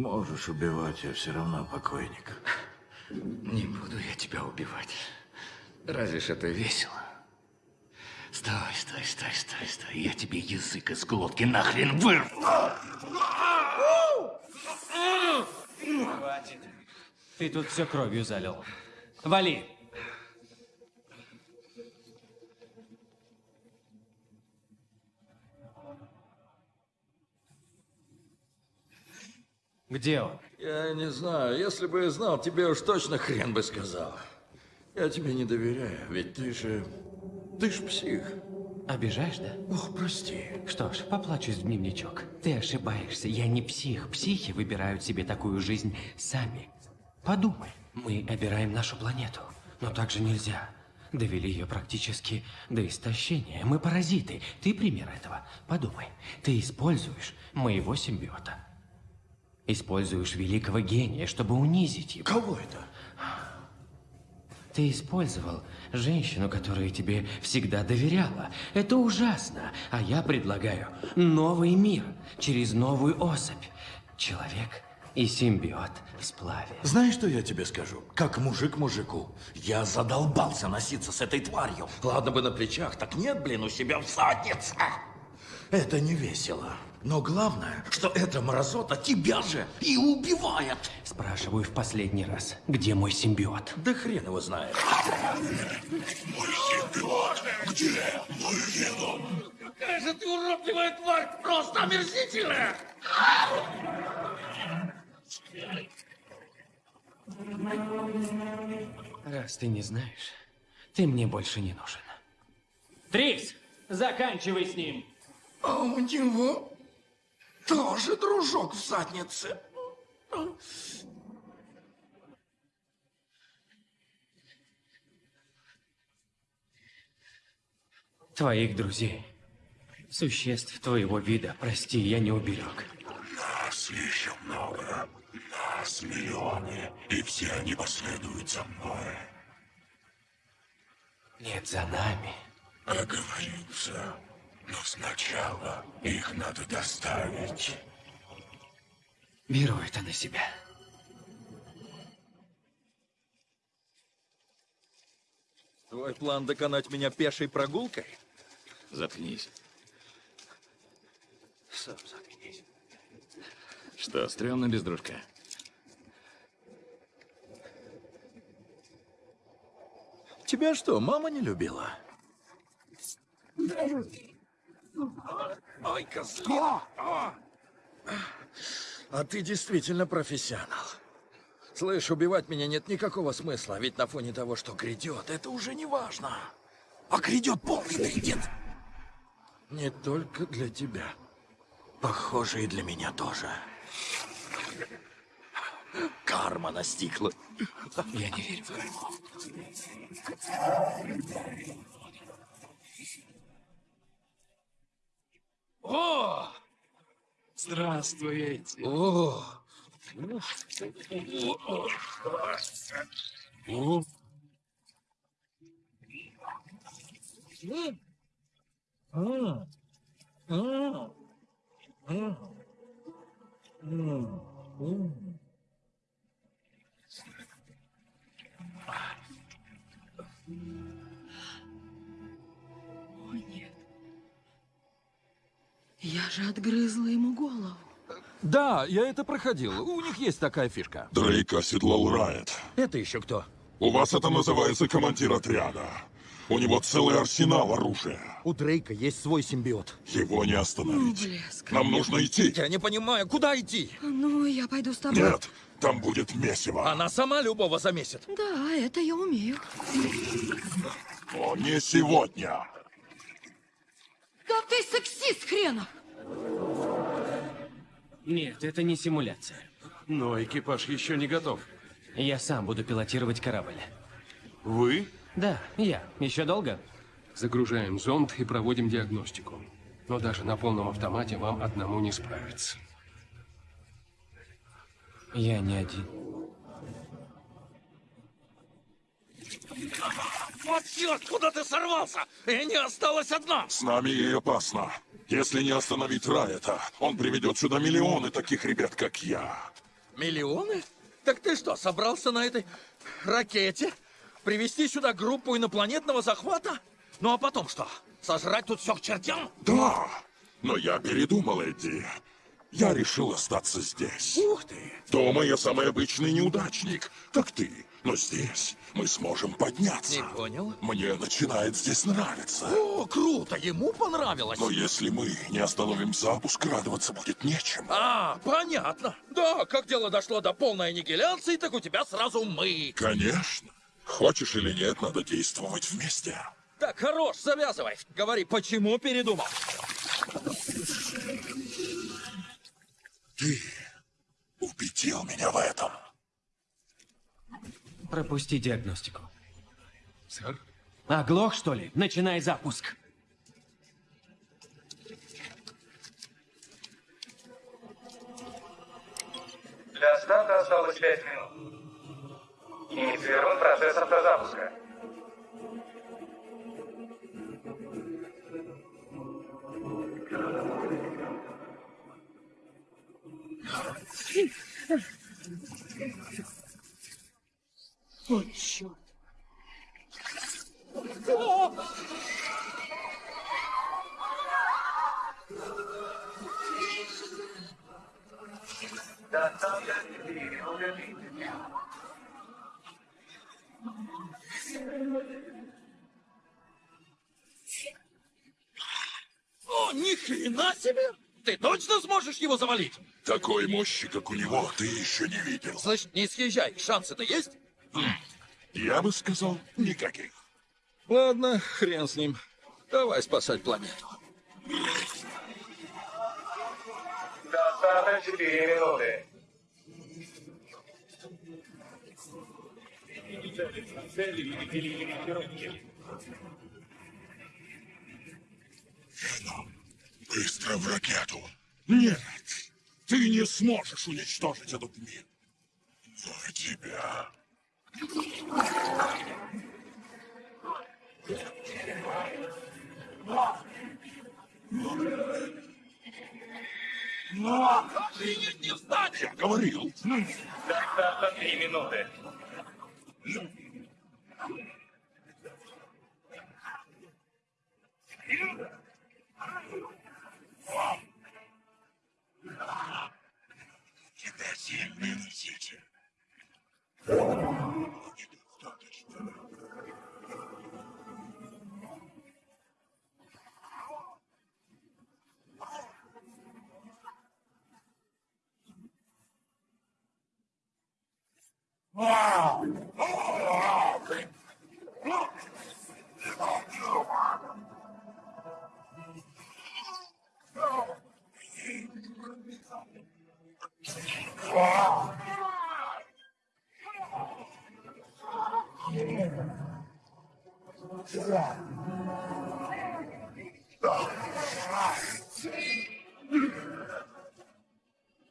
Можешь убивать, я все равно покойник. Не буду я тебя убивать. Разве ж это весело? Стой, стой, стой, стой, стой. Я тебе язык из глотки нахрен вырву. Хватит. Ты тут все кровью залил. Вали. Где он? Я не знаю. Если бы я знал, тебе уж точно хрен бы сказал. Я тебе не доверяю, ведь ты же... Ты ж псих. Обижаешь, да? Ох, прости. Что ж, поплачусь в дневничок. Ты ошибаешься. Я не псих. Психи выбирают себе такую жизнь сами. Подумай. Мы обираем нашу планету. Но так же нельзя. Довели ее практически до истощения. Мы паразиты. Ты пример этого. Подумай. Ты используешь моего симбиота. Используешь великого гения, чтобы унизить его. Кого это? Ты использовал женщину, которая тебе всегда доверяла. Это ужасно. А я предлагаю новый мир через новую особь. Человек и симбиот в сплаве. Знаешь, что я тебе скажу? Как мужик мужику. Я задолбался носиться с этой тварью. Ладно бы на плечах, так нет, блин, у себя в заднице. Это не весело. Но главное, что эта мразота тебя же и убивает. Спрашиваю в последний раз, где мой симбиот? Да хрен его знает. Мой симбиот! Где мой веном? Какая же ты уродливая тварь! Просто омерзительная! Раз ты не знаешь, ты мне больше не нужен. Трикс, заканчивай с ним. А у него тоже дружок в заднице. Твоих друзей, существ твоего вида, прости, я не уберег. Нас еще много. Нас миллионы. И все они последуют за мной. Нет, за нами. Оговорился. Но сначала их надо доставить. Беру это на себя. Твой план доконать меня пешей прогулкой? Заткнись. Сам заткнись. Что, стрёмно без дружка? Тебя что, мама не любила? Ой, козлина. А ты действительно профессионал. Слышь, убивать меня нет никакого смысла, ведь на фоне того, что грядет, это уже не важно. А грядет полный трендец. Не только для тебя. Похоже, и для меня тоже. Карма настигла. Я не верю в карму. О! Здравствуйте. О! О! Я же отгрызла ему голову. Да, я это проходил. У них есть такая фишка. Дрейк оседлал Райт. Это еще кто? У вас это называется командир отряда. У него целый арсенал оружия. У Дрейка есть свой симбиот. Его не остановить. Ну, блеск. Нам нужно идти. Я не понимаю, куда идти? Ну, я пойду с тобой. Нет, там будет месиво. Она сама любого замесит. Да, это я умею. Но не сегодня. Да ты сексист хренов! Нет, это не симуляция. Но экипаж еще не готов. Я сам буду пилотировать корабль. Вы? Да, я. Еще долго? Загружаем зонд и проводим диагностику. Но даже на полном автомате вам одному не справиться. Я не один. Вот черт, куда ты сорвался? Энни осталась одна. С нами ей опасно. Если не остановить Райта, он приведет сюда миллионы таких ребят, как я. Миллионы? Так ты что, собрался на этой ракете привести сюда группу инопланетного захвата? Ну а потом что? Сожрать тут все к чертям? Да, но я передумал, Эдди. Я решил остаться здесь. Ух ты! Дома я самый обычный неудачник, как ты. Но здесь мы сможем подняться. Не понял. Мне начинает здесь нравиться. О, круто, ему понравилось. Но если мы не остановим запуск, радоваться будет нечем. А, понятно. Да, как дело дошло до полной аннигиляции, так у тебя сразу мы. Конечно. Хочешь или нет, надо действовать вместе. Так, хорош, завязывай. Говори, почему передумал? Ты убедил меня в этом. Пропусти диагностику. Сэр? Оглох, что ли? Начинай запуск. Для старта осталось 5 минут. Инициирован процесс автозапуска. Точно сможешь его завалить? Такой мощи, как у него, ты еще не видел. Значит, не съезжай. Шансы-то есть? Я бы сказал, никаких. Ладно, хрен с ним. Давай спасать планету. До старта 4 минуты. Быстро в ракету. Нет, ты не сможешь уничтожить этот мир. За тебя. Охренеть не встать! Я говорил. До старта 3 минуты. Тебя сильно носите.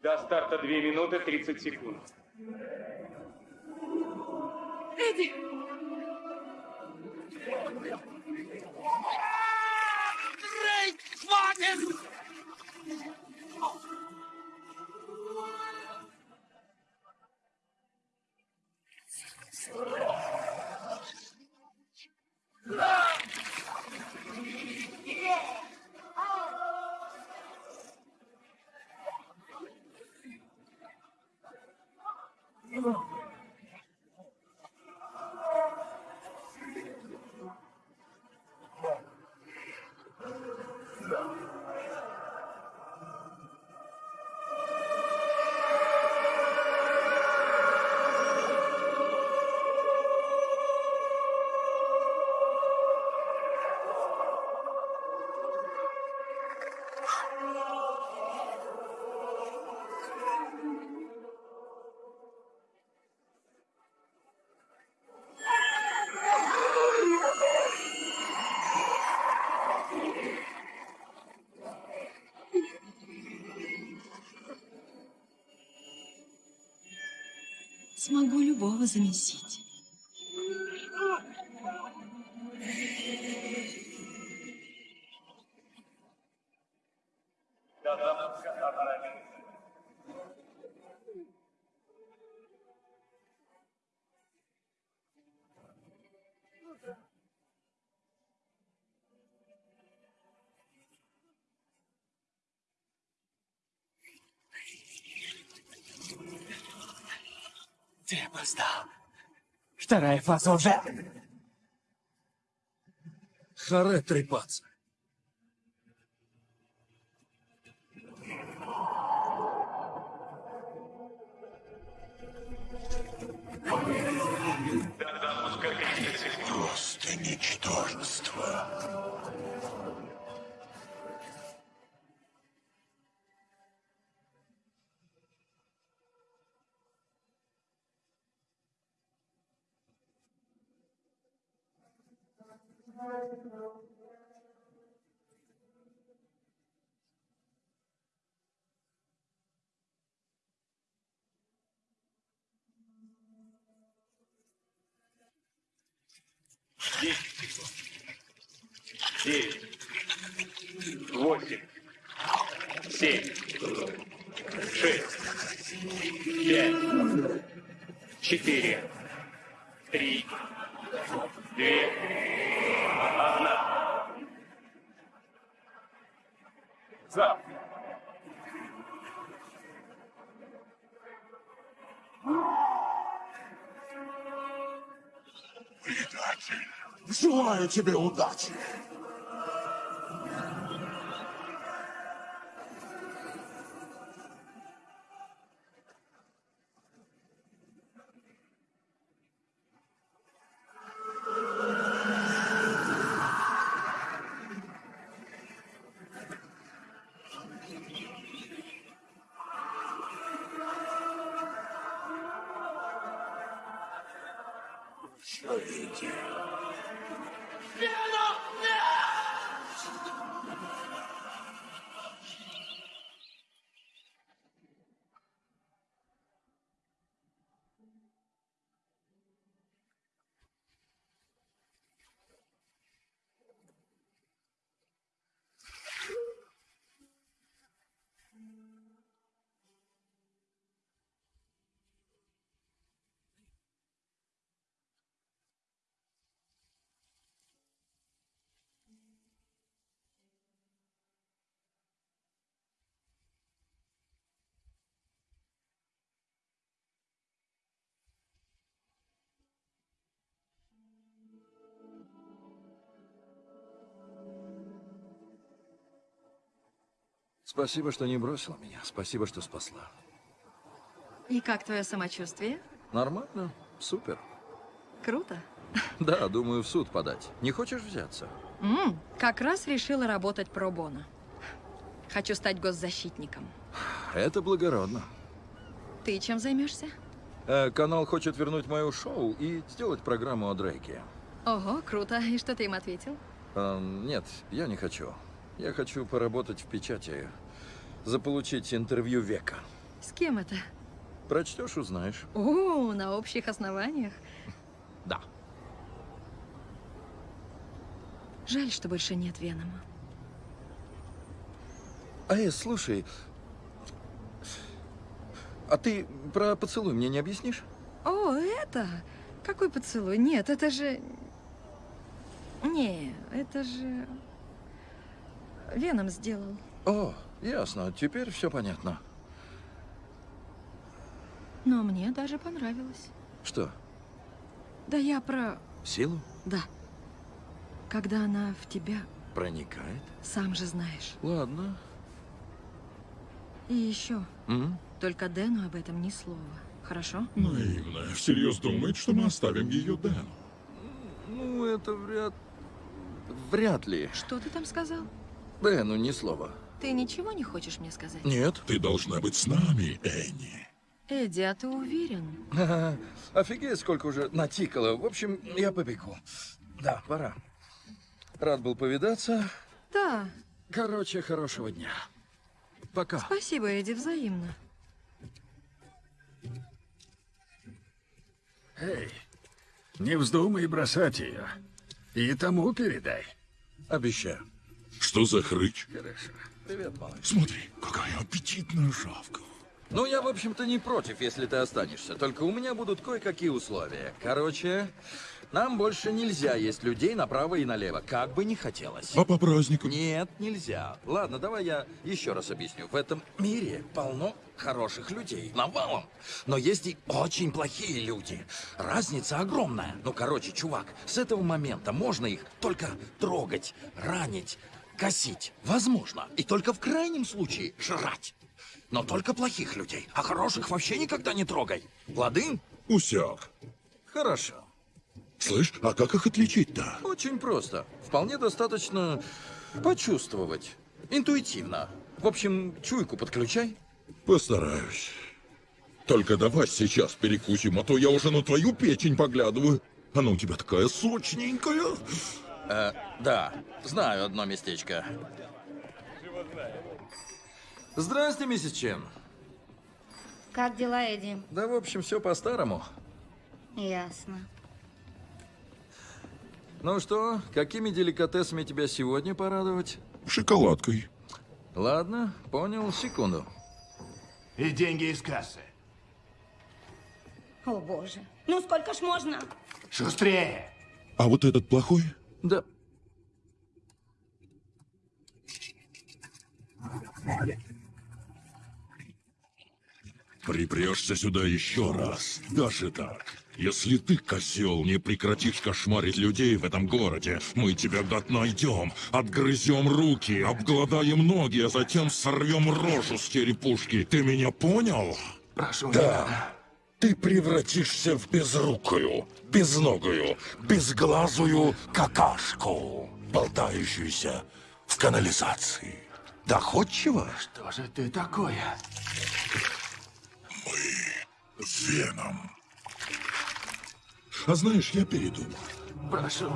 До старта 2 минуты 30 секунд. Эдди! Дрейк, хватит! Oh. Смогу любого замесить. Вторая фаза уже. Харе трепаться. Желаю тебе удачи. Спасибо, что не бросила меня. Спасибо, что спасла. И как твое самочувствие? Нормально. Супер. Круто. Да, думаю, в суд подать. Не хочешь взяться? М, как раз решила работать пробона. Хочу стать госзащитником. Это благородно. Ты чем займешься? Э, канал хочет вернуть мое шоу и сделать программу о Дрейке. Ого, круто. И что ты им ответил? Э, нет, я не хочу. Я хочу поработать в печати, заполучить интервью века. С кем это? Прочтешь, узнаешь. О, на общих основаниях. Да. Жаль, что больше нет Венома. А, э, слушай, а ты про поцелуй мне не объяснишь? О, это? Какой поцелуй? Нет, это же... Не, это же... Веном сделал. О, ясно, теперь все понятно. Но мне даже понравилось. Что, Да я про... силу Да. Когда она в тебя, проникает? сам же знаешь. Ладно. И еще, М? только Дэну об этом ни слова. Хорошо? Наивно. Всерьез думает, что мы оставим ее Дэну. Ну, это вряд... Вряд ли. Что ты там сказал? Да, ну ни слова. Ты ничего не хочешь мне сказать? Нет. Ты должна быть с нами, Энни. Эдди, а ты уверен? Ха-ха. Офигеть, сколько уже натикало. В общем, я побегу. Да, пора. Рад был повидаться. Да. Короче, хорошего дня. Пока. Спасибо, Эдди, взаимно. Эй, не вздумай бросать ее. И тому передай. Обещаю. Что за хрыч? Хорошо. Привет, малыш. Смотри, какая аппетитная шавка. Ну, я, в общем-то, не против, если ты останешься. Только у меня будут кое-какие условия. Короче, нам больше нельзя есть людей направо и налево, как бы ни хотелось. А по праздникам? Нет, нельзя. Ладно, давай я еще раз объясню. В этом мире полно хороших людей, навалом. Но есть и очень плохие люди. Разница огромная. Ну, короче, чувак, с этого момента можно их только трогать, ранить, косить. Возможно. И только в крайнем случае жрать. Но только плохих людей, а хороших вообще никогда не трогай. Лады? Усяк. Хорошо. Слышь, а как их отличить-то? Очень просто. Вполне достаточно почувствовать. Интуитивно. В общем, чуйку подключай. Постараюсь. Только давай сейчас перекусим, а то я уже на твою печень поглядываю. Она у тебя такая сочненькая. Э, да, знаю одно местечко. Здрасте, миссис Чен. Как дела, Эдди? Да, в общем, все по-старому. Ясно. Ну что, какими деликатесами тебя сегодня порадовать? Шоколадкой. Ладно, понял, секунду. И деньги из кассы. О, боже. Ну, сколько ж можно? Шустрее. А вот этот плохой? Да. Припрешься сюда еще раз. Даже так. Если ты, козел, не прекратишь кошмарить людей в этом городе, мы тебя гад найдем, отгрызем руки, обгладаем ноги, а затем сорвем рожу с черепушки. Ты меня понял? Прошу, Да. Ты превратишься в безрукую, безногую, безглазую какашку, болтающуюся в канализации. Доходчиво? Что же ты такое? А знаешь, я передумал. Прошу.